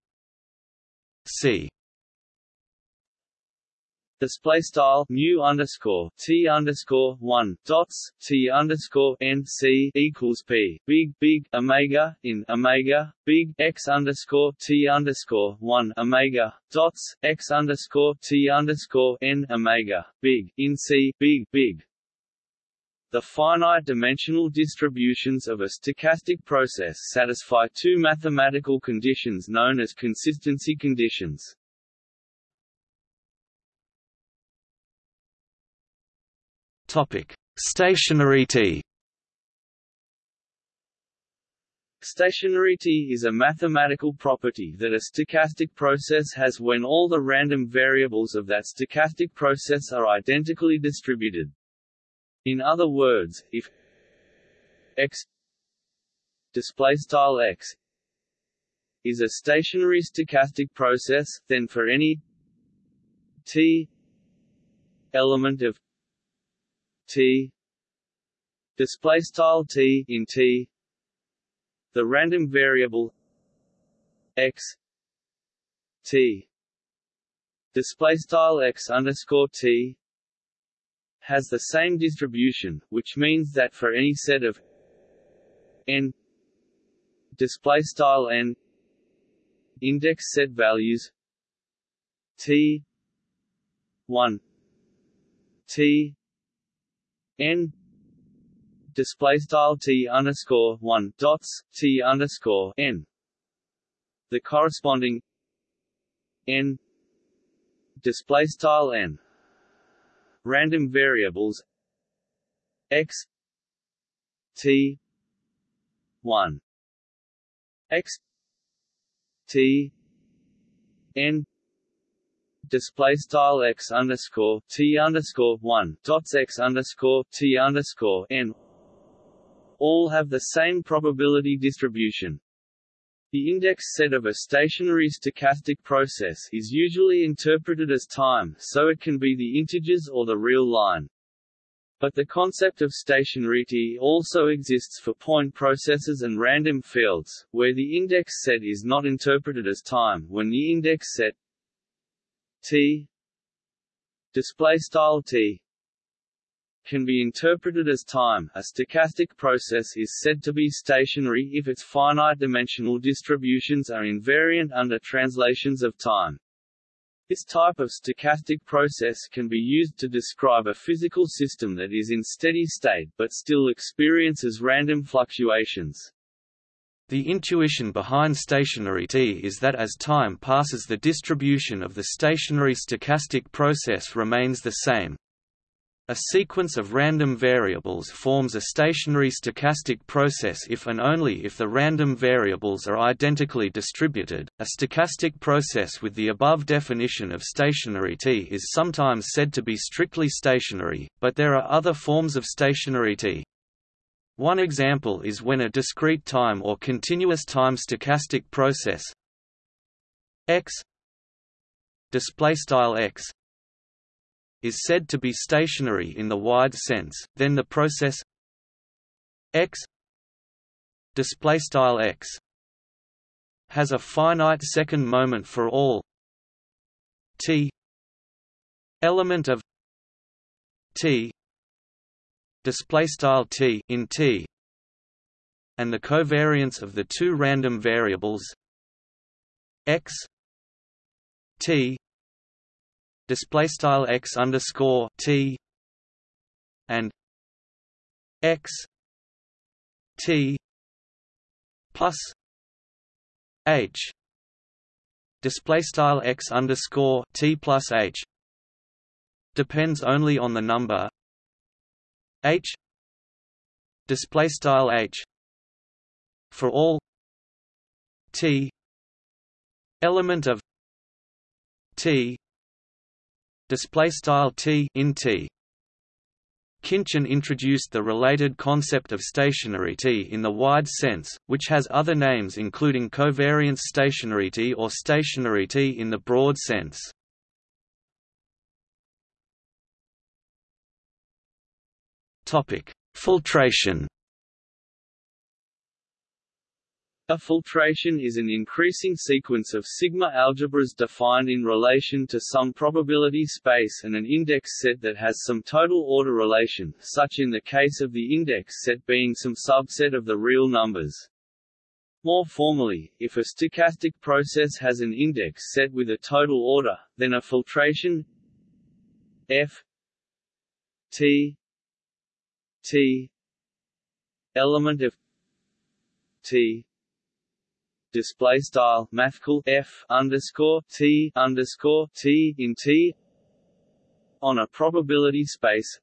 C. Display style mu underscore t underscore one dots t underscore n c equals p. Big big omega in omega. Big x underscore t underscore one omega dots x underscore t underscore n omega. Big in c big big the finite dimensional distributions of a stochastic process satisfy two mathematical conditions known as consistency conditions. Topic: Stationarity. Stationarity is a mathematical property that a stochastic process has when all the random variables of that stochastic process are identically distributed. In other words, if x display style x is a stationary stochastic process, then for any t element of t display style t in t the random variable x t display style x underscore t has the same distribution, which means that for any set of n display style n index set values t 1 t n display style t underscore 1 dots t underscore n. The corresponding n display style n random variables. X. T. 1 x. T. N. Display style x underscore t underscore one dots x underscore t underscore n. All have the same probability distribution. The index set of a stationary stochastic process is usually interpreted as time, so it can be the integers or the real line. But the concept of stationarity also exists for point processes and random fields, where the index set is not interpreted as time when the index set t display style t can be interpreted as time. A stochastic process is said to be stationary if its finite dimensional distributions are invariant under translations of time. This type of stochastic process can be used to describe a physical system that is in steady state but still experiences random fluctuations. The intuition behind stationarity is that as time passes the distribution of the stationary stochastic process remains the same, a sequence of random variables forms a stationary stochastic process if and only if the random variables are identically distributed. A stochastic process with the above definition of stationarity is sometimes said to be strictly stationary, but there are other forms of stationarity. One example is when a discrete time or continuous time stochastic process x display style x is said to be stationary in the wide sense, then the process x display style x has a finite second moment for all t element of t display style t in t and the covariance of the two random variables x t display style x underscore t and x t plus h. Display style x underscore t plus h depends only on the number h. Display style h for all t element of t display style t in t. Khinchin introduced the related concept of stationarity in the wide sense, which has other names including covariance stationarity or stationarity in the broad sense. Filtration A filtration is an increasing sequence of sigma algebras defined in relation to some probability space and an index set that has some total order relation, such in the case of the index set being some subset of the real numbers. More formally, if a stochastic process has an index set with a total order, then a filtration f t t element of t display style mathcal f underscore t underscore t in t on a probability space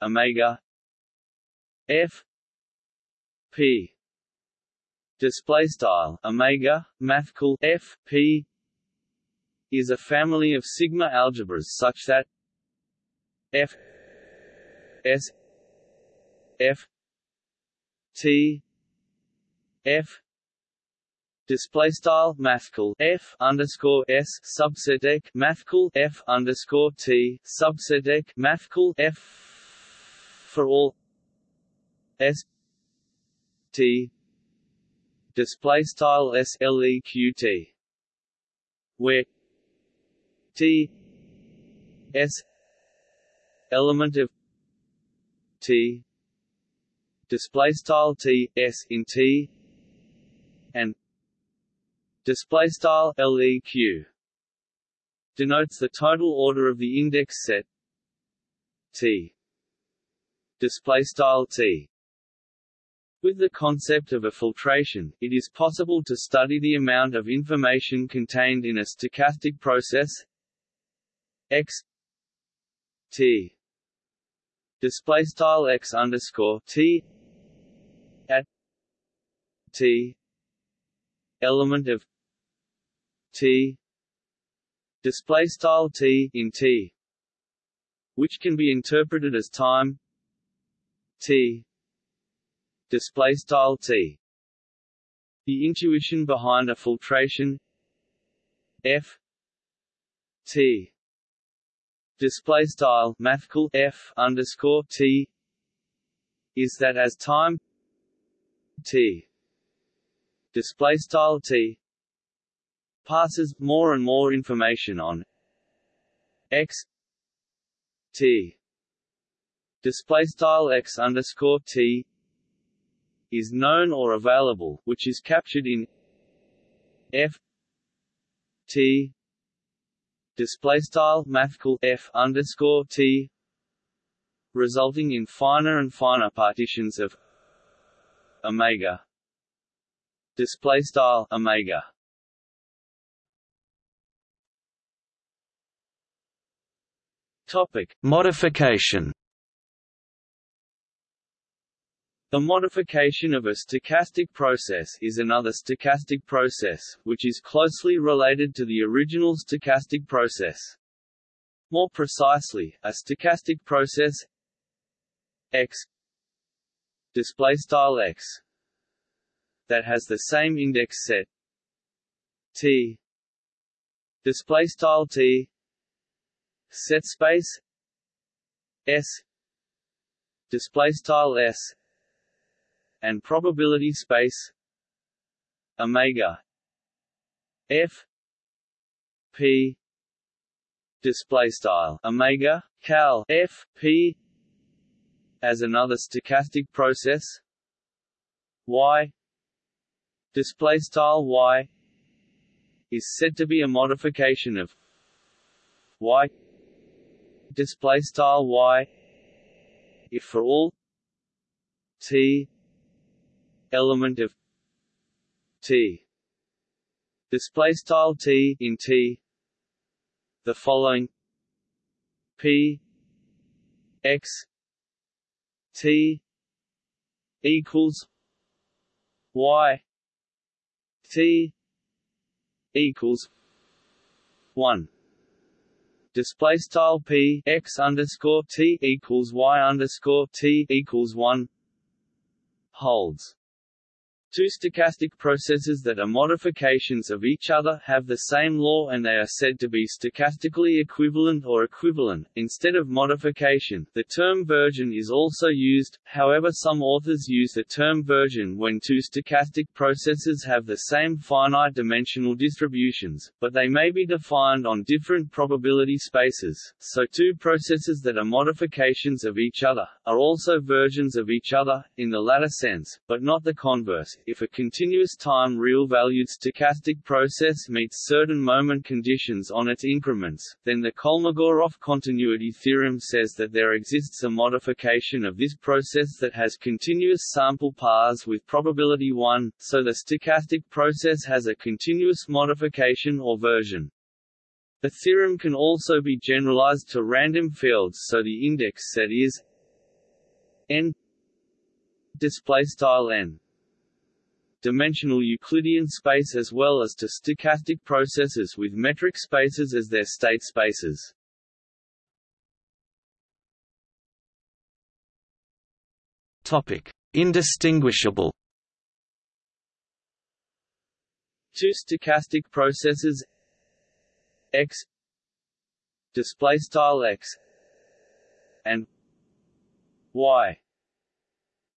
omega f p. Display style omega mathcal f p is a family of sigma algebras such that f s f t f display style mathcal f underscore s subset mathcal f underscore t subset mathcal f for all s t. Display style s l e q t. Where t s element of t. Display style t s in t and display style leq denotes the total order of the index set T display style T. With the concept of a filtration, it is possible to study the amount of information contained in a stochastic process x t display style x underscore t at t element of t. Display style t in t which can be interpreted as time. T. Display style t. The intuition behind a filtration. F. T. Display style mathcal f underscore t is that as time t. Display style t passes more and more information on x t display style x underscore t is known or available, which is captured in f t display style mathcal f underscore t, resulting in finer and finer partitions of omega display style omega. Topic modification. The modification of a stochastic process is another stochastic process, which is closely related to the original stochastic process. More precisely, a stochastic process x display style x that has the same index set t display style t set space s display style s and probability space omega f p display style omega cal f p as another stochastic process y display style y is said to be a modification of y display style y if for all t element of T. Display style T in T the following P X T equals Y T equals one display style p x underscore t equals y underscore t equals one holds Two stochastic processes that are modifications of each other have the same law and they are said to be stochastically equivalent or equivalent. Instead of modification, the term version is also used, however some authors use the term version when two stochastic processes have the same finite dimensional distributions, but they may be defined on different probability spaces, so two processes that are modifications of each other, are also versions of each other, in the latter sense, but not the converse if a continuous time real-valued stochastic process meets certain moment conditions on its increments, then the Kolmogorov continuity theorem says that there exists a modification of this process that has continuous sample paths with probability 1, so the stochastic process has a continuous modification or version. The theorem can also be generalized to random fields so the index set is n display style n dimensional Euclidean space as well as to stochastic processes with metric spaces as their state spaces. Topic: Indistinguishable. Two stochastic processes. X. Display style x. And y.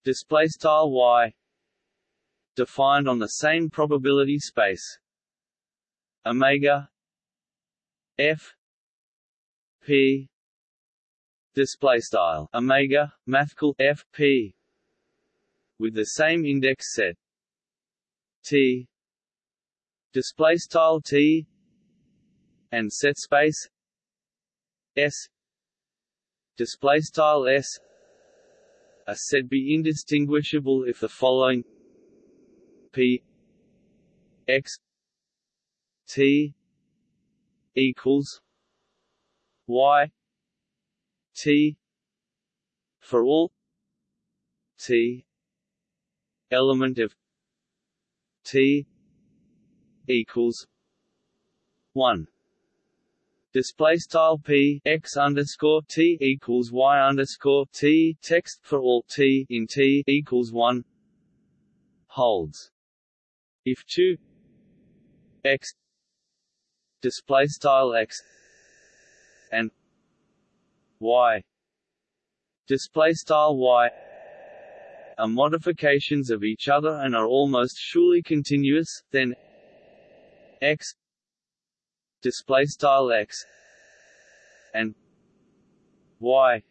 Display style y defined on the same probability space. Omega f p display style. Omega mathcal f p with the same index set. T display style t and set space. S display style s. Are said be indistinguishable if the following P X T equals y t for all t element of t equals one. Display style p x underscore t equals y underscore t. Text for all t in t equals one holds if two x display style x and y display style y are modifications of each other and are almost surely continuous then x display style x and y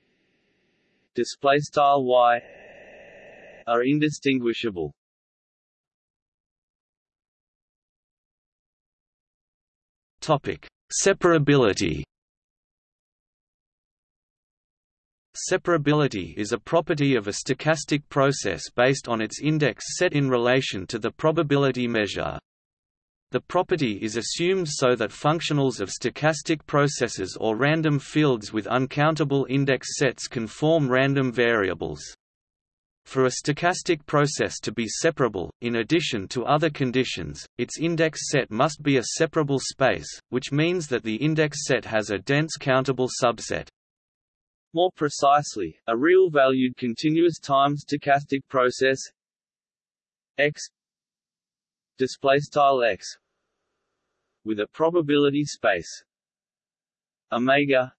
display style y are indistinguishable topic separability Separability is a property of a stochastic process based on its index set in relation to the probability measure. The property is assumed so that functionals of stochastic processes or random fields with uncountable index sets can form random variables. For a stochastic process to be separable, in addition to other conditions, its index set must be a separable space, which means that the index set has a dense countable subset. More precisely, a real-valued continuous time stochastic process x x with a probability space omega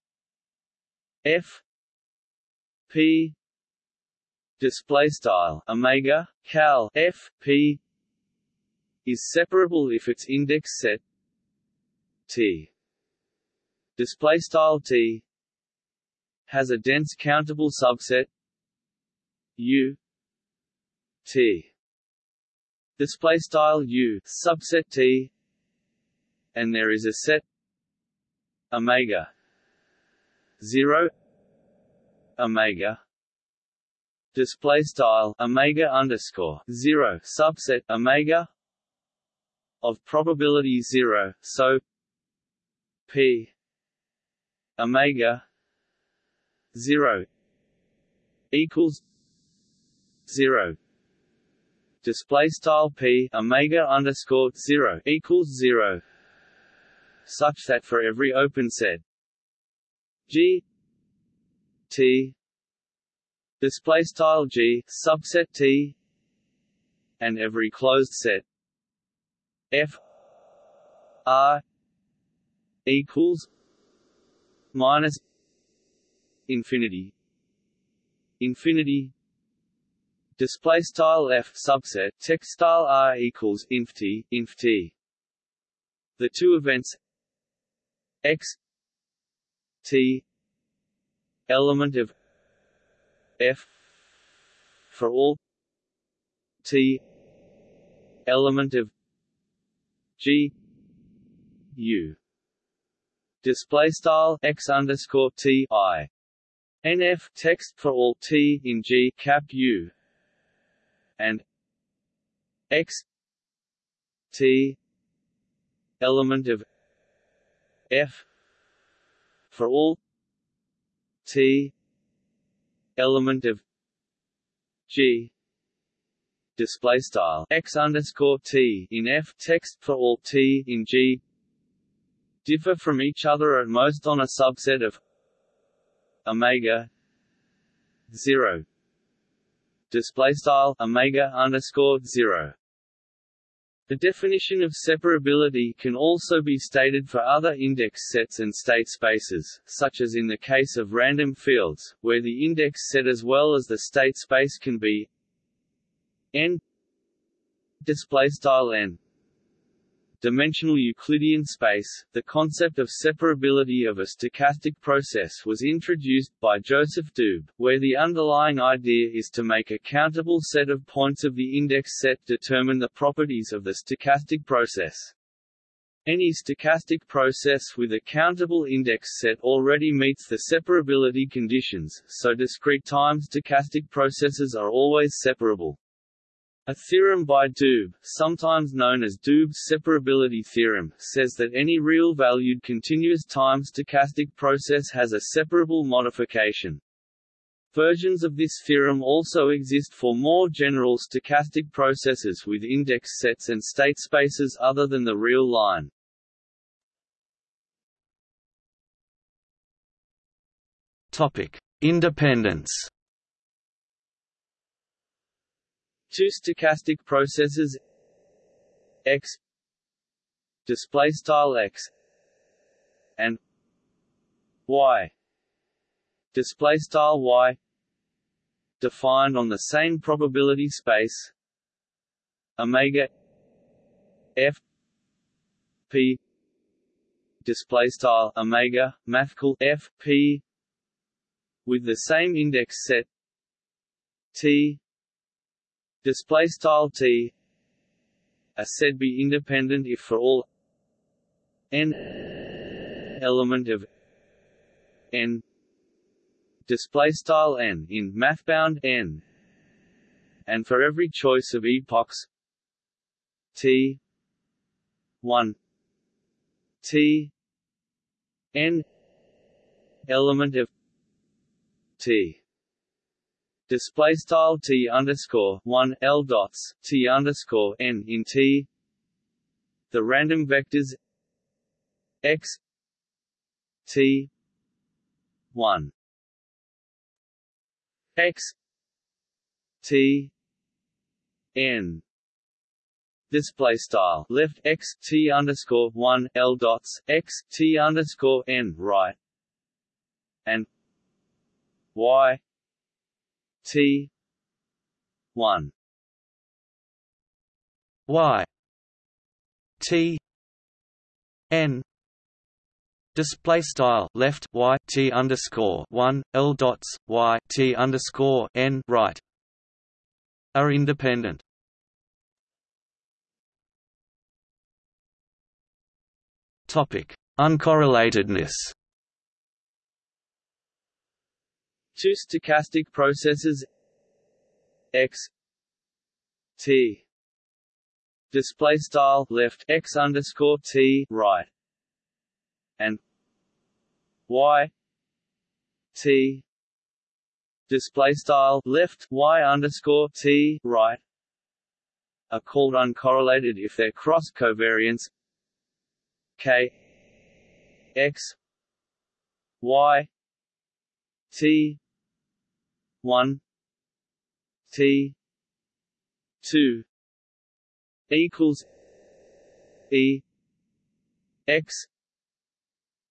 f p display style omega cal f p is separable if its index set t. Display style t has a dense countable subset u t. Display style u subset t and there is a set omega 0 omega display style omega underscore 0 subset omega of probability 0 so p omega 0 equals 0 display style p omega underscore 0 equals 0 such that for every open set g t display style g subset t and every closed set. F r equals minus infinity. Infinity. Display style f subset text style r equals inf t inf t. The two events x t element of f for all t element of g u. Display style x underscore t i. Nf text for all t in G cap U. And x t element of f for all t element of G display style. X underscore t in f text for all t in G differ from each other at most on a subset of omega 0 display style omega underscore 0 the definition of separability can also be stated for other index sets and state spaces, such as in the case of random fields, where the index set as well as the state space can be n display style n dimensional Euclidean space, the concept of separability of a stochastic process was introduced by Joseph Doob, where the underlying idea is to make a countable set of points of the index set determine the properties of the stochastic process. Any stochastic process with a countable index set already meets the separability conditions, so discrete time stochastic processes are always separable. A theorem by Doob, sometimes known as Doob's separability theorem, says that any real-valued continuous time stochastic process has a separable modification. Versions of this theorem also exist for more general stochastic processes with index sets and state spaces other than the real line. Topic: Independence. Two stochastic processes x display style x and y display style y defined on the same probability space omega f p display style omega mathcal f p with the same index set t display style t. A said be independent if for all. N. Element of n. Display style n in mathbound n. And for every choice of epochs t. 1 t. N. Element of t display style t underscore one l dots t underscore n in t. The random vectors x t one. X t n. Display style left x t underscore one l dots x t underscore n right. And y T. One. Y. T. N. Display style left y t underscore one l dots y t underscore n right. Are independent. Topic: Uncorrelatedness. Two stochastic processes. X. T. Display style left x underscore t right. And y. T. Display style left y underscore t right. Are called uncorrelated if their cross covariance k. X. Y. T 1 T. two. Equals E. X.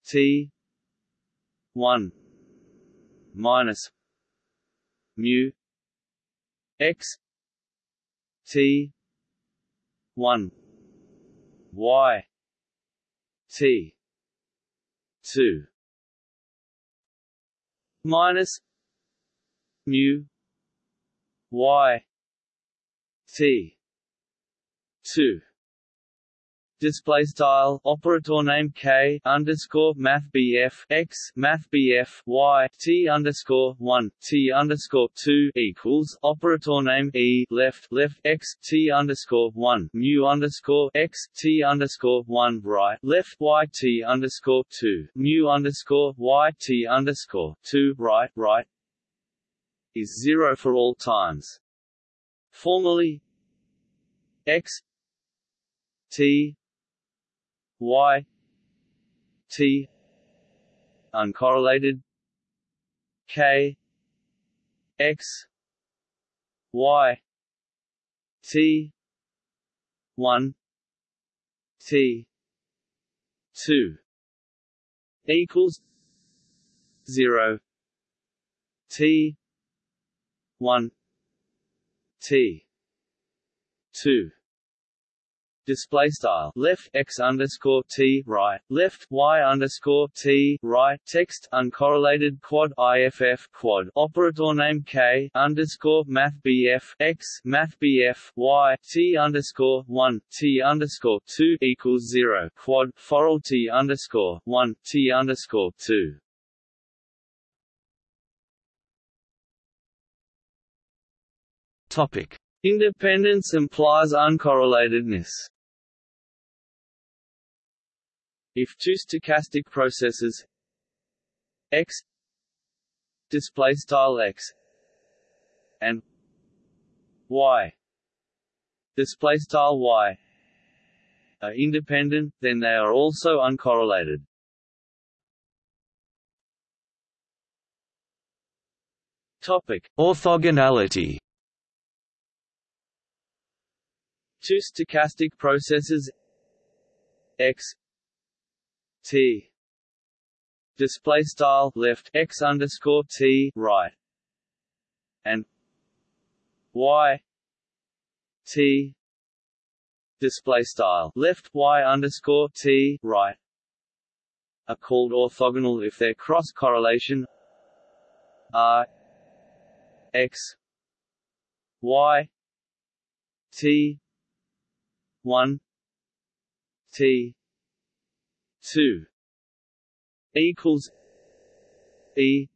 T. one. Minus mu X. T. one. Y. T. two. Minus mu y t. 2 display style operator name k underscore math bf x math bf y t underscore one t underscore two equals operator name e left left x t underscore one mu underscore x t underscore one right left y t underscore two mu underscore y t underscore two right right is zero for all times. Formally, x t y t uncorrelated k x y t 1 t 2 equals 0 t one. T. Two. Display style. Left x underscore t right. Left y underscore t right. Text uncorrelated quad iff quad. Operator name k underscore math bf x math bf y t underscore one t underscore two equals zero. Quad foral t underscore one t underscore two Topic: Independence implies uncorrelatedness. If two stochastic processes x display style x and y display style y are independent, then they are also uncorrelated. Topic: Orthogonality. Two stochastic processes. X. T. Display style left x underscore t right. And y. T. Display style left y underscore t right. Are called orthogonal if their cross correlation r. X. Y. T 1 t. 2 equals e.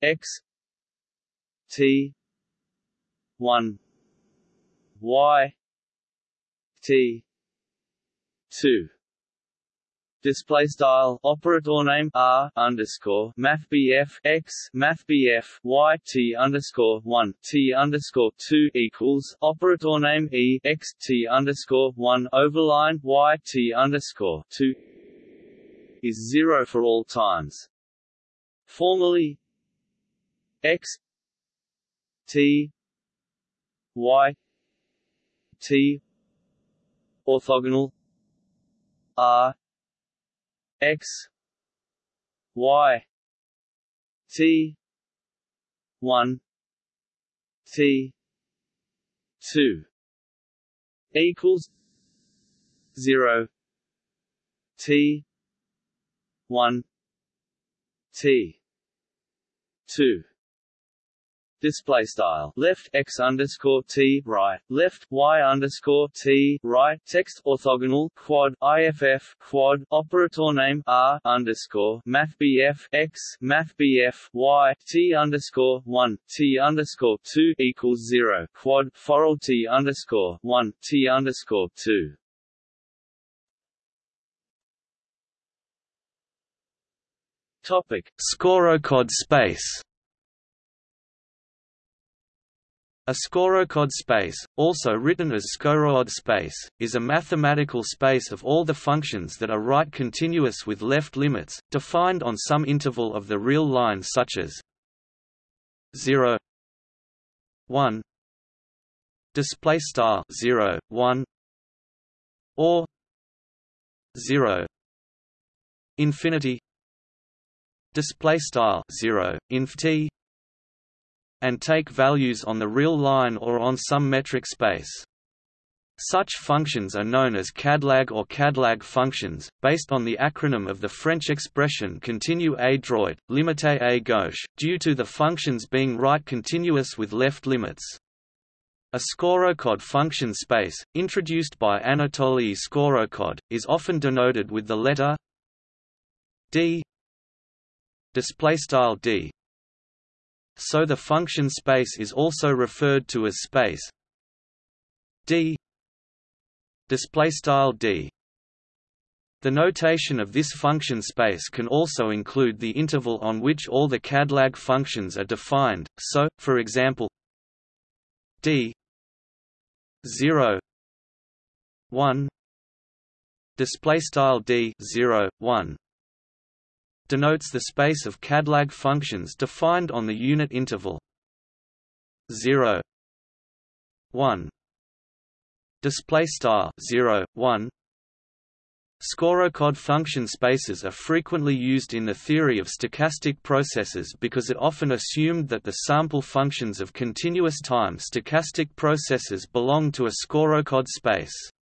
X. T. 1 y. T. 2 Display style operator name R underscore Math BF X Math BF Y T underscore one T underscore two equals operator name E X T underscore one overline Y T underscore two is zero for all times. Formally X T Y T orthogonal R x y t 1 t 2 equals 0 t 1 t 2 display style. Left x underscore t right. Left y underscore t right. Text orthogonal quad iff quad. Operator name r underscore. Math bf x. Math bf y. T underscore one. T underscore two equals zero. Quad. Foral t underscore one. T underscore two. Topic: Skorokhod space. A Skorokhod space, also written as Skorokhod space, is a mathematical space of all the functions that are right continuous with left limits, defined on some interval of the real line such as 0 1 display star 0 1 or 0 infinity display style 0 inf t and take values on the real line or on some metric space. Such functions are known as CADLAG or CADLAG functions, based on the acronym of the French expression continue à droite, limité à gauche, due to the functions being right continuous with left limits. A Skorokhod function space, introduced by Anatoly Skorokhod, is often denoted with the letter d d so the function space is also referred to as space. D. Display style d. The notation of this function space can also include the interval on which all the CADLAG functions are defined, so, for example d 0 1 display style d 0 1 denotes the space of CADLAG functions defined on the unit interval. 0 1 display star. 0 1 Skorokhod function spaces are frequently used in the theory of stochastic processes because it often assumed that the sample functions of continuous time stochastic processes belong to a Skorokhod space.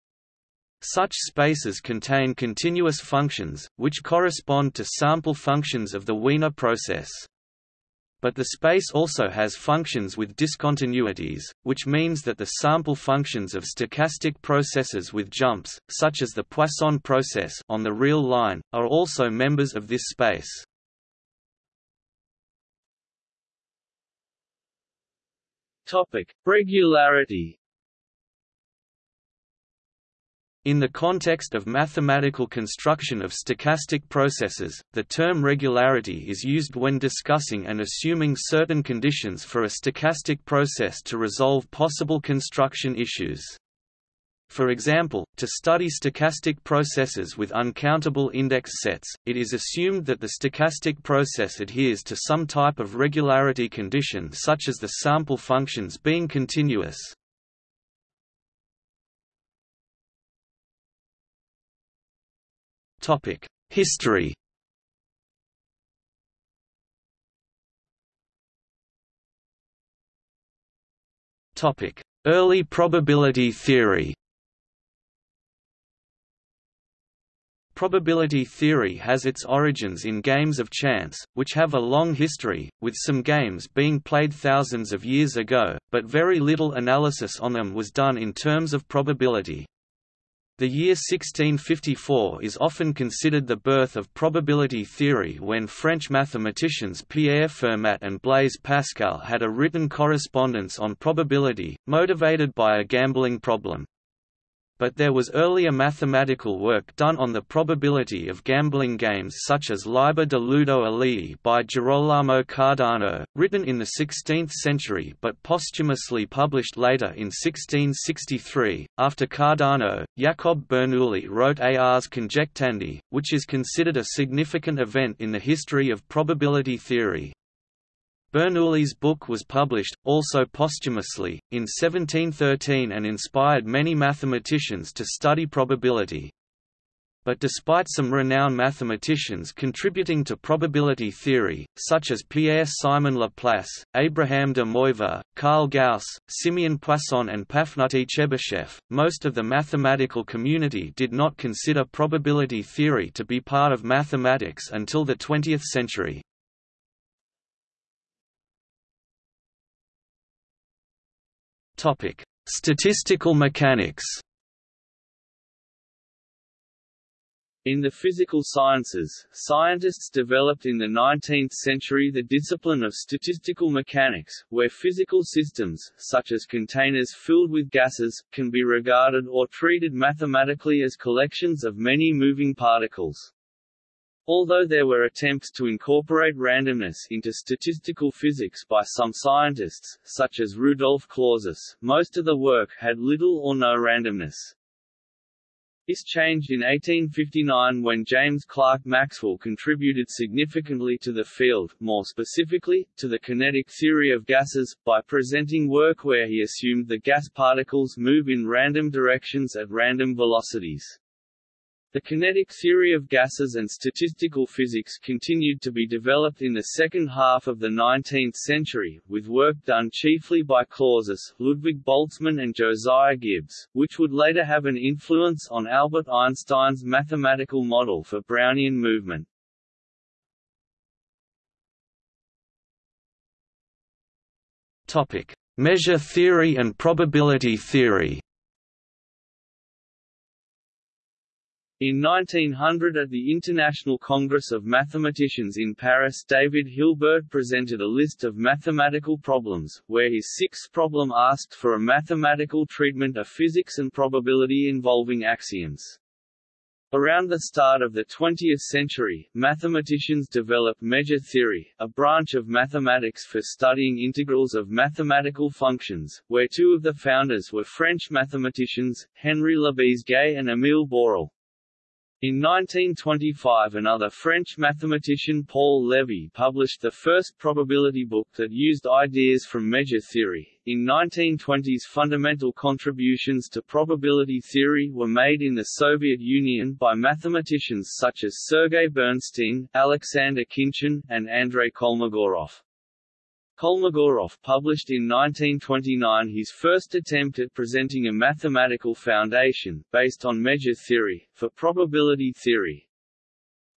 Such spaces contain continuous functions, which correspond to sample functions of the Wiener process. But the space also has functions with discontinuities, which means that the sample functions of stochastic processes with jumps, such as the Poisson process on the real line, are also members of this space. Topic: Regularity. In the context of mathematical construction of stochastic processes, the term regularity is used when discussing and assuming certain conditions for a stochastic process to resolve possible construction issues. For example, to study stochastic processes with uncountable index sets, it is assumed that the stochastic process adheres to some type of regularity condition such as the sample functions being continuous. History Topic: Early probability theory Probability theory has its origins in games of chance, which have a long history, with some games being played thousands of years ago, but very little analysis on them was done in terms of probability. The year 1654 is often considered the birth of probability theory when French mathematicians Pierre Fermat and Blaise Pascal had a written correspondence on probability, motivated by a gambling problem but there was earlier mathematical work done on the probability of gambling games such as Liber de Ludo Aleae by Girolamo Cardano, written in the 16th century but posthumously published later in 1663. After Cardano, Jacob Bernoulli wrote Ars Conjectandi, which is considered a significant event in the history of probability theory. Bernoulli's book was published, also posthumously, in 1713 and inspired many mathematicians to study probability. But despite some renowned mathematicians contributing to probability theory, such as Pierre-Simon Laplace, Abraham de Moivre, Karl Gauss, Simeon Poisson and Pafnuty Chebyshev, most of the mathematical community did not consider probability theory to be part of mathematics until the 20th century. Topic: Statistical mechanics. In the physical sciences, scientists developed in the 19th century the discipline of statistical mechanics, where physical systems, such as containers filled with gases, can be regarded or treated mathematically as collections of many moving particles. Although there were attempts to incorporate randomness into statistical physics by some scientists, such as Rudolf Clausius, most of the work had little or no randomness. This changed in 1859 when James Clerk Maxwell contributed significantly to the field, more specifically, to the kinetic theory of gases, by presenting work where he assumed the gas particles move in random directions at random velocities. The kinetic theory of gases and statistical physics continued to be developed in the second half of the 19th century, with work done chiefly by Clausius, Ludwig Boltzmann and Josiah Gibbs, which would later have an influence on Albert Einstein's mathematical model for Brownian movement. Measure theory and probability theory In 1900 at the International Congress of Mathematicians in Paris David Hilbert presented a list of mathematical problems, where his sixth problem asked for a mathematical treatment of physics and probability involving axioms. Around the start of the 20th century, mathematicians developed measure theory, a branch of mathematics for studying integrals of mathematical functions, where two of the founders were French mathematicians, Henri Lebesgue and Émile Borel. In 1925 another French mathematician Paul Lévy published the first probability book that used ideas from measure theory. In 1920s fundamental contributions to probability theory were made in the Soviet Union by mathematicians such as Sergei Bernstein, Alexander Khinchin, and Andrei Kolmogorov. Kolmogorov published in 1929 his first attempt at presenting a mathematical foundation, based on measure theory, for probability theory.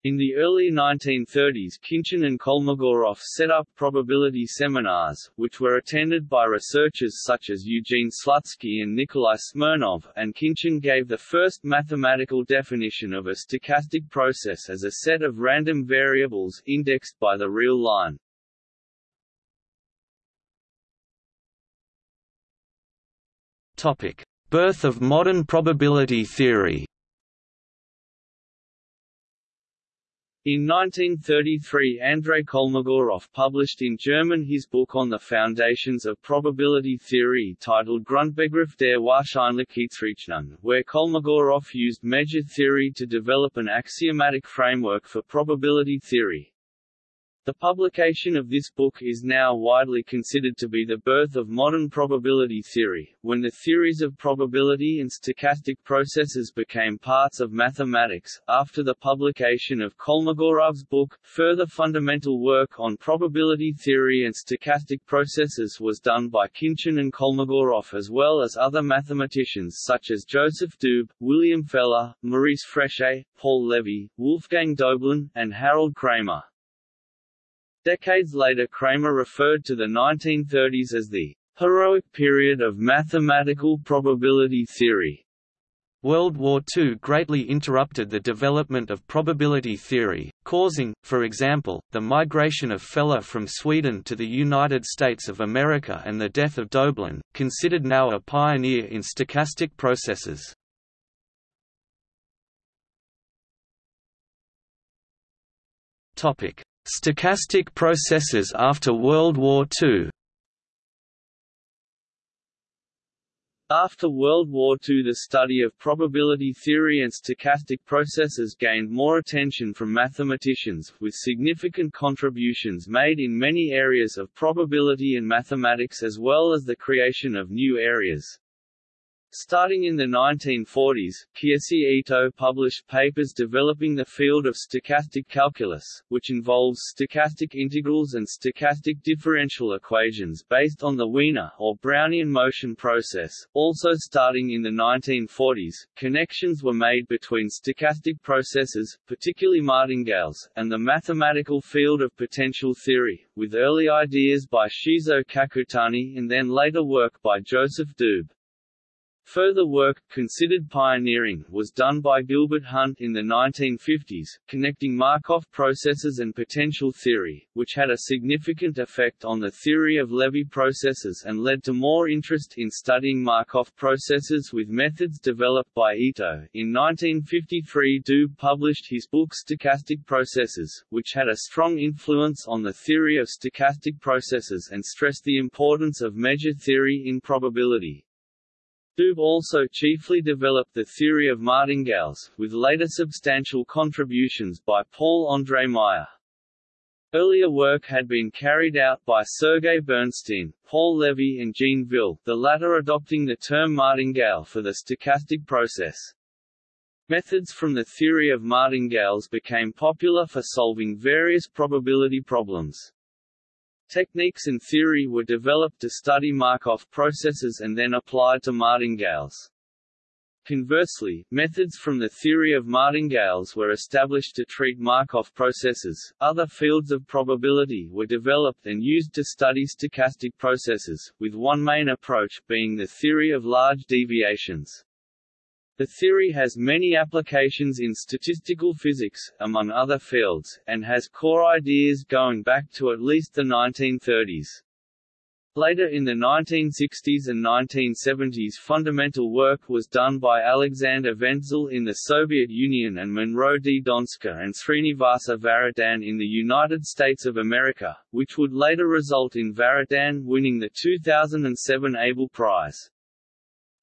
In the early 1930s Khinchin and Kolmogorov set up probability seminars, which were attended by researchers such as Eugene Slutsky and Nikolai Smirnov, and Khinchin gave the first mathematical definition of a stochastic process as a set of random variables, indexed by the real line. Topic: Birth of modern probability theory. In 1933 Andrei Kolmogorov published in German his book on the foundations of probability theory titled Grundbegriff der Wahrscheinlichkeitsrechnung, where Kolmogorov used measure theory to develop an axiomatic framework for probability theory. The publication of this book is now widely considered to be the birth of modern probability theory, when the theories of probability and stochastic processes became parts of mathematics. After the publication of Kolmogorov's book, further fundamental work on probability theory and stochastic processes was done by Khinchin and Kolmogorov as well as other mathematicians such as Joseph Doob, William Feller, Maurice Fréchet, Paul Levy, Wolfgang Doblin, and Harold Cramer. Decades later Cramer referred to the 1930s as the heroic period of mathematical probability theory. World War II greatly interrupted the development of probability theory, causing, for example, the migration of Feller from Sweden to the United States of America and the death of Doblin, considered now a pioneer in stochastic processes. Stochastic processes after World War II After World War II the study of probability theory and stochastic processes gained more attention from mathematicians, with significant contributions made in many areas of probability and mathematics as well as the creation of new areas. Starting in the 1940s, Keiichi Ito published papers developing the field of stochastic calculus, which involves stochastic integrals and stochastic differential equations based on the Wiener or Brownian motion process. Also starting in the 1940s, connections were made between stochastic processes, particularly martingales, and the mathematical field of potential theory, with early ideas by Shizuo Kakutani and then later work by Joseph Doob. Further work, considered pioneering, was done by Gilbert Hunt in the 1950s, connecting Markov processes and potential theory, which had a significant effect on the theory of Levy processes and led to more interest in studying Markov processes with methods developed by Ito. In 1953 Doob published his book Stochastic Processes, which had a strong influence on the theory of stochastic processes and stressed the importance of measure theory in probability. Doob also chiefly developed the theory of martingales, with later substantial contributions by Paul-André Meyer. Earlier work had been carried out by Sergei Bernstein, Paul Levy and Jean Ville, the latter adopting the term martingale for the stochastic process. Methods from the theory of martingales became popular for solving various probability problems. Techniques and theory were developed to study Markov processes and then applied to martingales. Conversely, methods from the theory of martingales were established to treat Markov processes. Other fields of probability were developed and used to study stochastic processes, with one main approach being the theory of large deviations. The theory has many applications in statistical physics, among other fields, and has core ideas going back to at least the 1930s. Later in the 1960s and 1970s fundamental work was done by Alexander Ventzel in the Soviet Union and Monroe D. Donsker and Srinivasa Varadhan in the United States of America, which would later result in Varadhan winning the 2007 Abel Prize.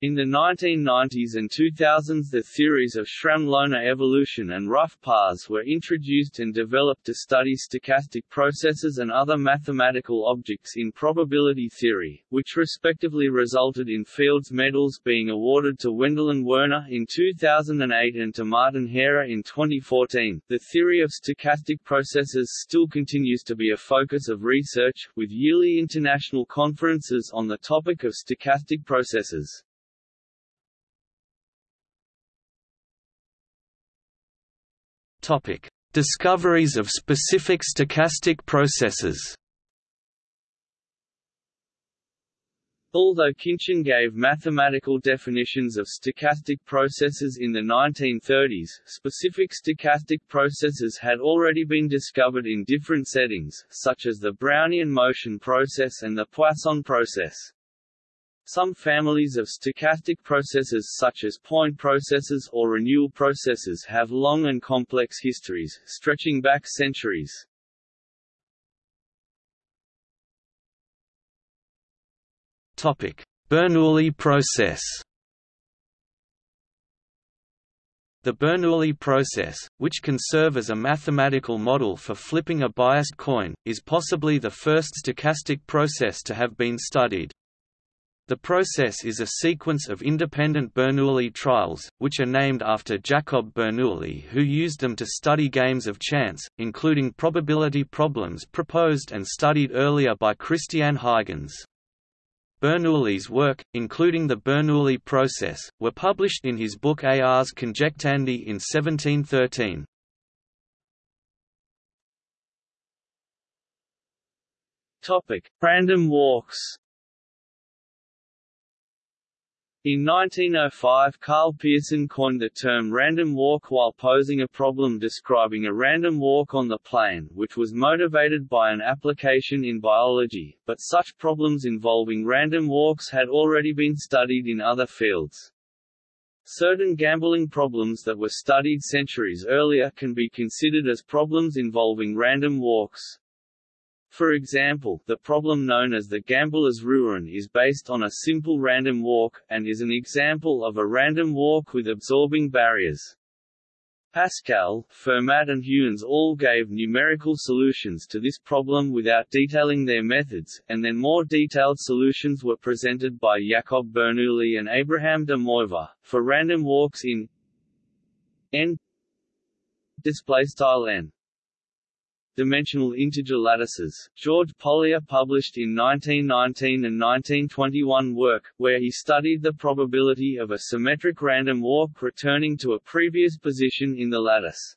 In the 1990s and 2000s the theories of Schramm-Loewner evolution and rough paths were introduced and developed to study stochastic processes and other mathematical objects in probability theory, which respectively resulted in Fields medals being awarded to Wendelin Werner in 2008 and to Martin Hairer in 2014. The theory of stochastic processes still continues to be a focus of research, with yearly international conferences on the topic of stochastic processes. Topic: Discoveries of specific stochastic processes. Although Khinchin gave mathematical definitions of stochastic processes in the 1930s, specific stochastic processes had already been discovered in different settings, such as the Brownian motion process and the Poisson process. Some families of stochastic processes such as point processes or renewal processes have long and complex histories, stretching back centuries. Bernoulli process The Bernoulli process, which can serve as a mathematical model for flipping a biased coin, is possibly the first stochastic process to have been studied. The process is a sequence of independent Bernoulli trials, which are named after Jacob Bernoulli who used them to study games of chance, including probability problems proposed and studied earlier by Christian Huygens. Bernoulli's work, including the Bernoulli process, were published in his book Ars Conjectandi in 1713. Topic: Random walks In 1905 Karl Pearson coined the term random walk while posing a problem describing a random walk on the plane, which was motivated by an application in biology, but such problems involving random walks had already been studied in other fields. Certain gambling problems that were studied centuries earlier can be considered as problems involving random walks. For example, the problem known as the gambler's ruin is based on a simple random walk, and is an example of a random walk with absorbing barriers. Pascal, Fermat and Huygens all gave numerical solutions to this problem without detailing their methods, and then more detailed solutions were presented by Jacob Bernoulli and Abraham de Moivre, for random walks in n displaystyle n dimensional integer lattices. George Polya published in 1919 and 1921 work, where he studied the probability of a symmetric random walk returning to a previous position in the lattice.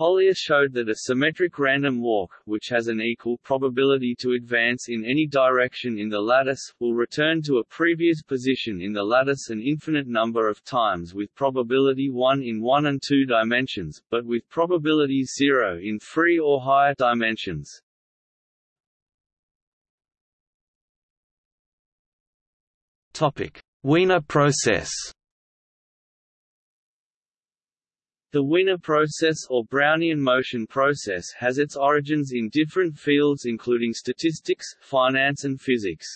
Polya showed that a symmetric random walk, which has an equal probability to advance in any direction in the lattice, will return to a previous position in the lattice an infinite number of times with probability 1 in 1 and 2 dimensions, but with probability 0 in 3 or higher dimensions. Wiener process The Wiener process or Brownian motion process has its origins in different fields including statistics, finance and physics.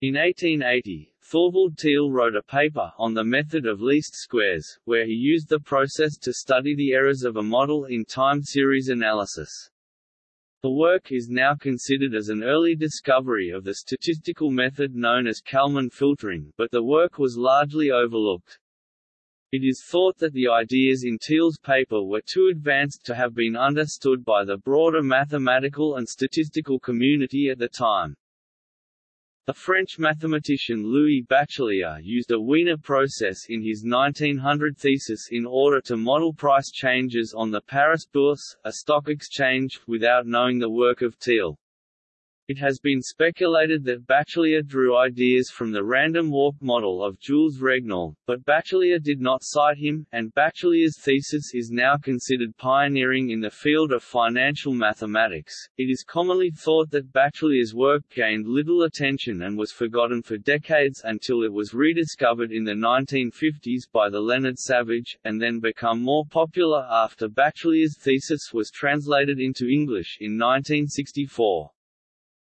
In 1880, Thorvald Thiele wrote a paper on the method of least squares, where he used the process to study the errors of a model in time series analysis. The work is now considered as an early discovery of the statistical method known as Kalman filtering, but the work was largely overlooked. It is thought that the ideas in Thiele's paper were too advanced to have been understood by the broader mathematical and statistical community at the time. The French mathematician Louis Bachelier used a Wiener process in his 1900 thesis in order to model price changes on the Paris Bourse, a stock exchange, without knowing the work of Thiele. It has been speculated that Bachelier drew ideas from the random walk model of Jules Regnault, but Bachelier did not cite him, and Bachelier's thesis is now considered pioneering in the field of financial mathematics. It is commonly thought that Bachelier's work gained little attention and was forgotten for decades until it was rediscovered in the 1950s by the Leonard Savage, and then become more popular after Bachelier's thesis was translated into English in 1964.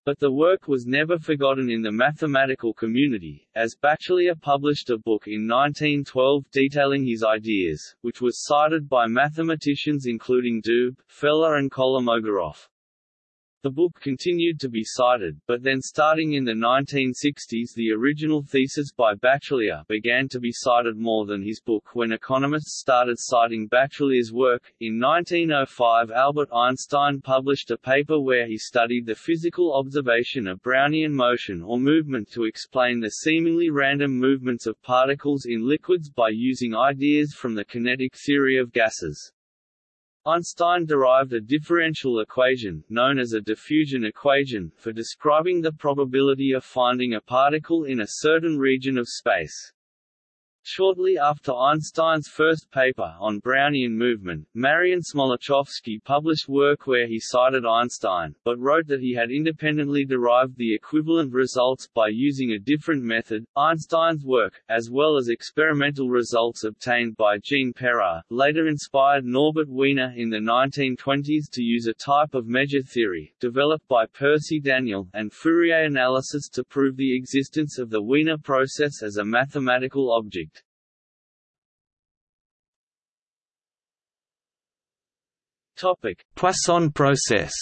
But the work was never forgotten in the mathematical community, as Bachelier published a book in 1912 detailing his ideas, which was cited by mathematicians including Doob, Feller and Kolmogorov. The book continued to be cited, but then starting in the 1960s the original thesis by Bachelier began to be cited more than his book when economists started citing Bachelier's work. In 1905 Albert Einstein published a paper where he studied the physical observation of Brownian motion or movement to explain the seemingly random movements of particles in liquids by using ideas from the kinetic theory of gases. Einstein derived a differential equation, known as a diffusion equation, for describing the probability of finding a particle in a certain region of space. Shortly after Einstein's first paper on Brownian movement, Marian Smoluchowski published work where he cited Einstein, but wrote that he had independently derived the equivalent results by using a different method. Einstein's work, as well as experimental results obtained by Jean Perrin, later inspired Norbert Wiener in the 1920s to use a type of measure theory, developed by Percy Daniell, and Fourier analysis to prove the existence of the Wiener process as a mathematical object. Topic: Poisson process.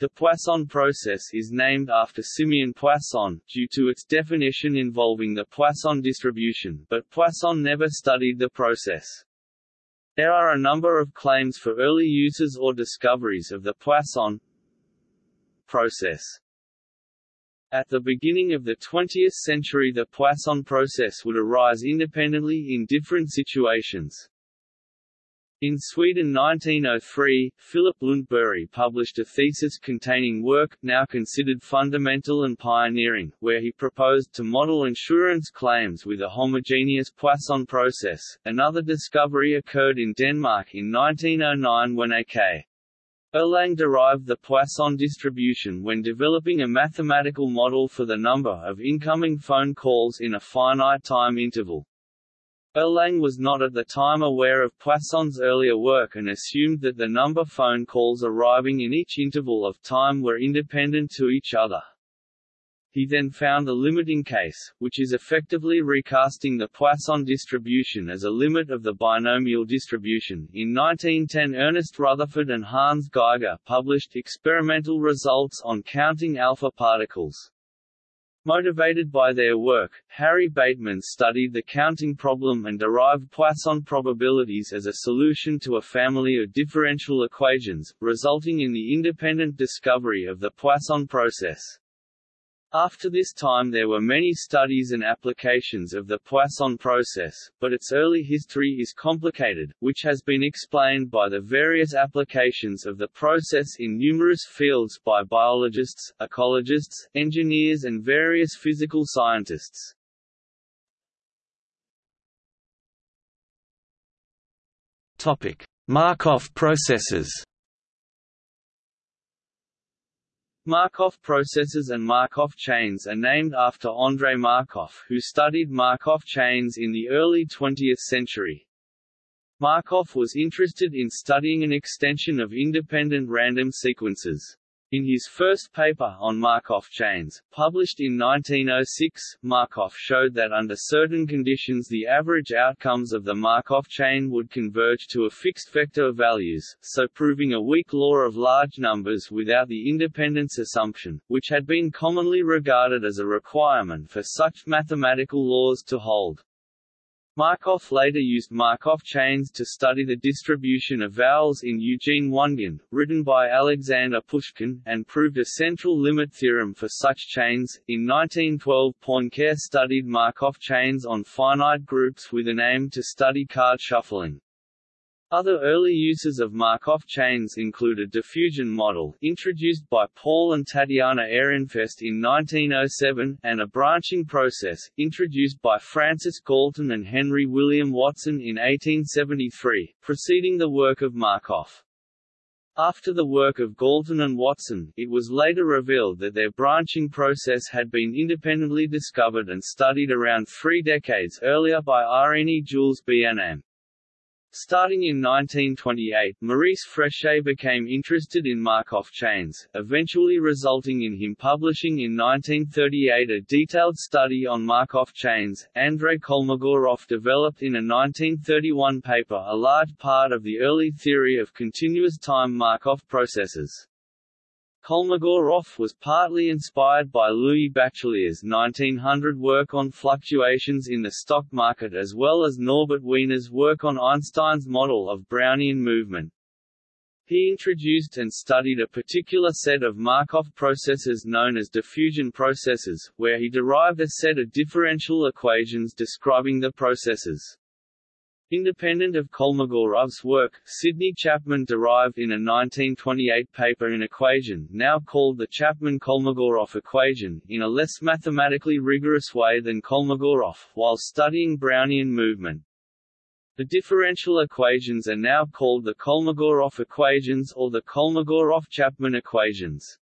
The Poisson process is named after Simeon Poisson, due to its definition involving the Poisson distribution, but Poisson never studied the process. There are a number of claims for early uses or discoveries of the Poisson process. At the beginning of the 20th century the Poisson process would arise independently in different situations. In Sweden 1903, Filip Lundberg published a thesis containing work, now considered fundamental and pioneering, where he proposed to model insurance claims with a homogeneous Poisson process. Another discovery occurred in Denmark in 1909 when A.K. Erlang derived the Poisson distribution when developing a mathematical model for the number of incoming phone calls in a finite time interval. Erlang was not at the time aware of Poisson's earlier work and assumed that the number phone calls arriving in each interval of time were independent to each other. He then found the limiting case, which is effectively recasting the Poisson distribution as a limit of the binomial distribution. In 1910 Ernest Rutherford and Hans Geiger published experimental results on counting alpha particles. Motivated by their work, Harry Bateman studied the counting problem and derived Poisson probabilities as a solution to a family of differential equations, resulting in the independent discovery of the Poisson process. After this time there were many studies and applications of the Poisson process, but its early history is complicated, which has been explained by the various applications of the process in numerous fields by biologists, ecologists, engineers and various physical scientists. Markov processes Markov processes and Markov chains are named after Andrei Markov who studied Markov chains in the early 20th century. Markov was interested in studying an extension of independent random sequences. In his first paper on Markov chains, published in 1906, Markov showed that under certain conditions the average outcomes of the Markov chain would converge to a fixed vector of values, so proving a weak law of large numbers without the independence assumption, which had been commonly regarded as a requirement for such mathematical laws to hold. Markov later used Markov chains to study the distribution of vowels in Eugene Onegin, written by Alexander Pushkin, and proved a central limit theorem for such chains. In 1912, Poincare studied Markov chains on finite groups with an aim to study card shuffling. Other early uses of Markov chains include a diffusion model, introduced by Paul and Tatiana Ehrenfest in 1907, and a branching process, introduced by Francis Galton and Henry William Watson in 1873, preceding the work of Markov. After the work of Galton and Watson, it was later revealed that their branching process had been independently discovered and studied around three decades earlier by Irénée Jules Bienaymé. Starting in 1928, Maurice Fréchet became interested in Markov chains, eventually resulting in him publishing in 1938 a detailed study on Markov chains. Andrei Kolmogorov developed in a 1931 paper a large part of the early theory of continuous time Markov processes. Kolmogorov was partly inspired by Louis Bachelier's 1900 work on fluctuations in the stock market as well as Norbert Wiener's work on Einstein's model of Brownian movement. He introduced and studied a particular set of Markov processes known as diffusion processes, where he derived a set of differential equations describing the processes. Independent of Kolmogorov's work, Sidney Chapman derived in a 1928 paper an equation, now called the Chapman-Kolmogorov equation, in a less mathematically rigorous way than Kolmogorov, while studying Brownian movement. The differential equations are now called the Kolmogorov equations or the Kolmogorov-Chapman equations.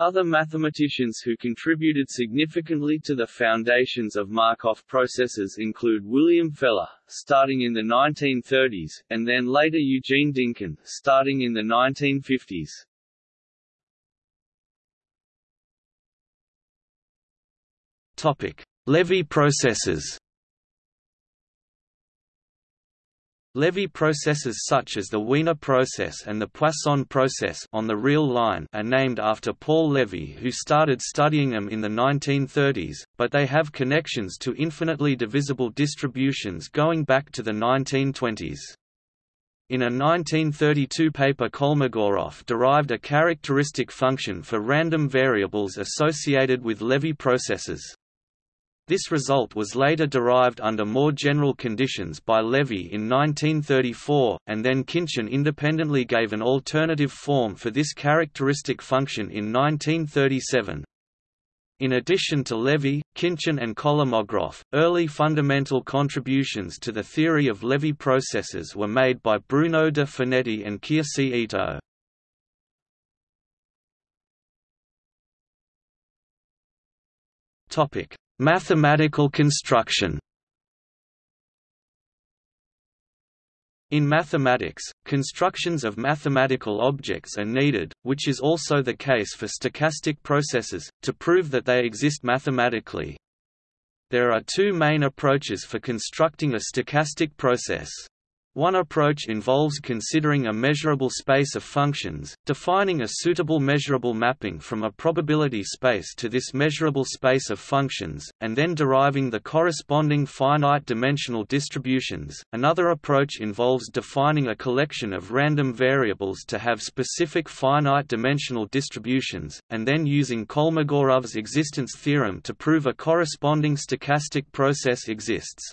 Other mathematicians who contributed significantly to the foundations of Markov processes include William Feller, starting in the 1930s, and then later Eugene Dynkin, starting in the 1950s. Topic: Levy processes. Levy processes such as the Wiener process and the Poisson process on the real line are named after Paul Levy who started studying them in the 1930s, but they have connections to infinitely divisible distributions going back to the 1920s. In a 1932 paper Kolmogorov derived a characteristic function for random variables associated with Levy processes. This result was later derived under more general conditions by Levy in 1934, and then Khinchin independently gave an alternative form for this characteristic function in 1937. In addition to Levy, Khinchin and Kolmogorov, early fundamental contributions to the theory of Levy processes were made by Bruno de Finetti and Kiyosi Ito. Topic: Mathematical construction In mathematics, constructions of mathematical objects are needed, which is also the case for stochastic processes, to prove that they exist mathematically. There are two main approaches for constructing a stochastic process. One approach involves considering a measurable space of functions, defining a suitable measurable mapping from a probability space to this measurable space of functions, and then deriving the corresponding finite dimensional distributions. Another approach involves defining a collection of random variables to have specific finite dimensional distributions, and then using Kolmogorov's existence theorem to prove a corresponding stochastic process exists.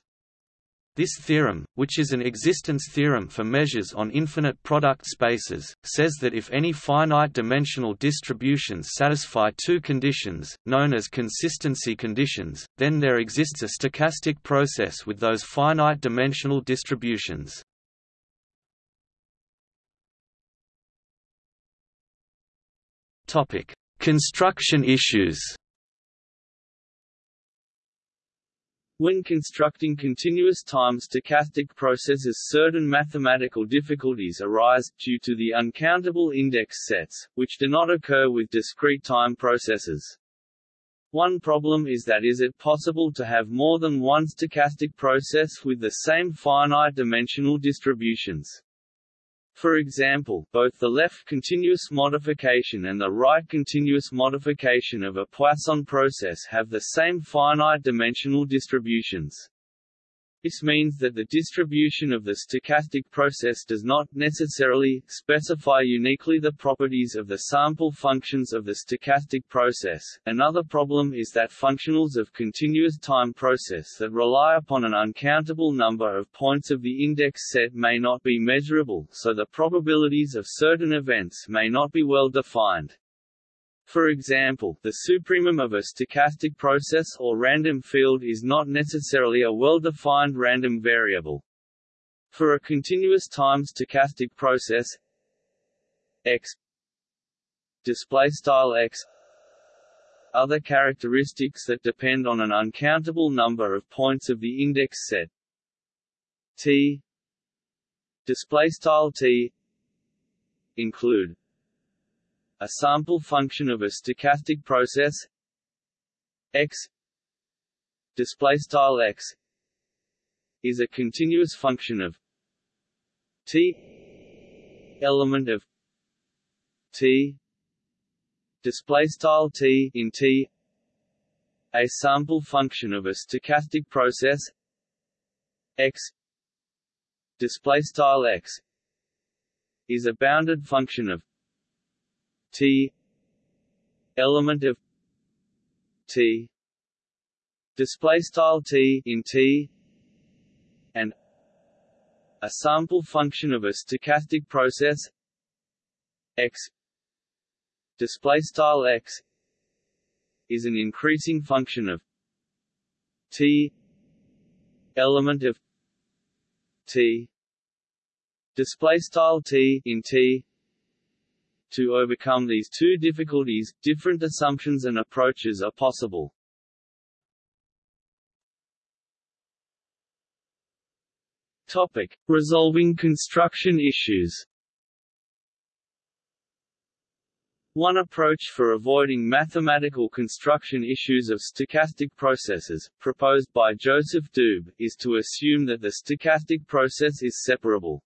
This theorem, which is an existence theorem for measures on infinite product spaces, says that if any finite dimensional distributions satisfy two conditions, known as consistency conditions, then there exists a stochastic process with those finite dimensional distributions. Construction issues When constructing continuous time stochastic processes certain mathematical difficulties arise, due to the uncountable index sets, which do not occur with discrete time processes. One problem is that is it possible to have more than one stochastic process with the same finite dimensional distributions? For example, both the left continuous modification and the right continuous modification of a Poisson process have the same finite dimensional distributions. This means that the distribution of the stochastic process does not necessarily specify uniquely the properties of the sample functions of the stochastic process. Another problem is that functionals of continuous time process that rely upon an uncountable number of points of the index set may not be measurable, so the probabilities of certain events may not be well defined. For example, the supremum of a stochastic process or random field is not necessarily a well-defined random variable. For a continuous time stochastic process x display style x other characteristics that depend on an uncountable number of points of the index set t display style t include a sample function of a stochastic process x display style x is a continuous function of t element of t display style t in t a sample function of a stochastic process x display style x is a bounded function of T. Element of T. Display style T in T. And a sample function of a stochastic process. X. Display style x is an increasing function of t. Element of t. Display style t in t to overcome these two difficulties different assumptions and approaches are possible. Topic. Resolving construction issues. One approach for avoiding mathematical construction issues of stochastic processes, proposed by Joseph Doob, is to assume that the stochastic process is separable.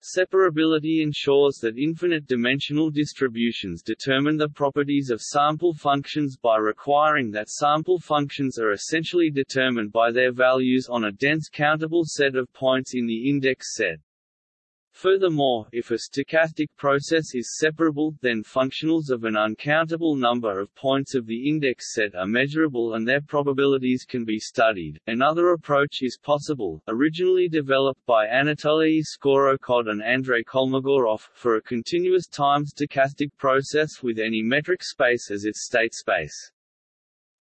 Separability ensures that infinite-dimensional distributions determine the properties of sample functions by requiring that sample functions are essentially determined by their values on a dense countable set of points in the index set. Furthermore, if a stochastic process is separable, then functionals of an uncountable number of points of the index set are measurable and their probabilities can be studied. Another approach is possible, originally developed by Anatoly Skorokhod and Andrei Kolmogorov, for a continuous time stochastic process with any metric space as its state space.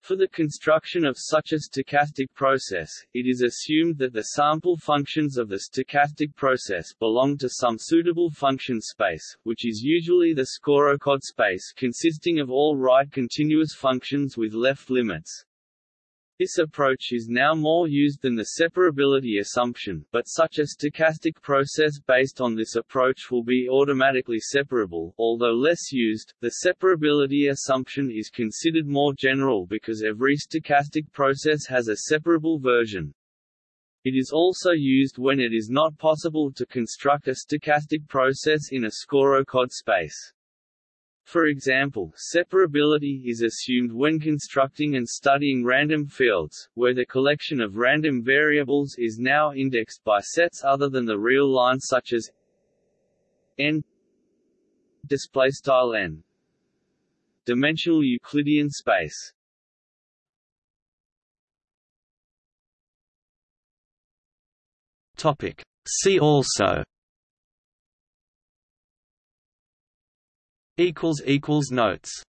For the construction of such a stochastic process, it is assumed that the sample functions of the stochastic process belong to some suitable function space, which is usually the Skorokhod space consisting of all right continuous functions with left limits. This approach is now more used than the separability assumption, but such a stochastic process based on this approach will be automatically separable although less used, the separability assumption is considered more general because every stochastic process has a separable version. It is also used when it is not possible to construct a stochastic process in a Skorokhod space. For example, separability is assumed when constructing and studying random fields, where the collection of random variables is now indexed by sets other than the real line such as n n dimensional Euclidean space. Topic. See also notes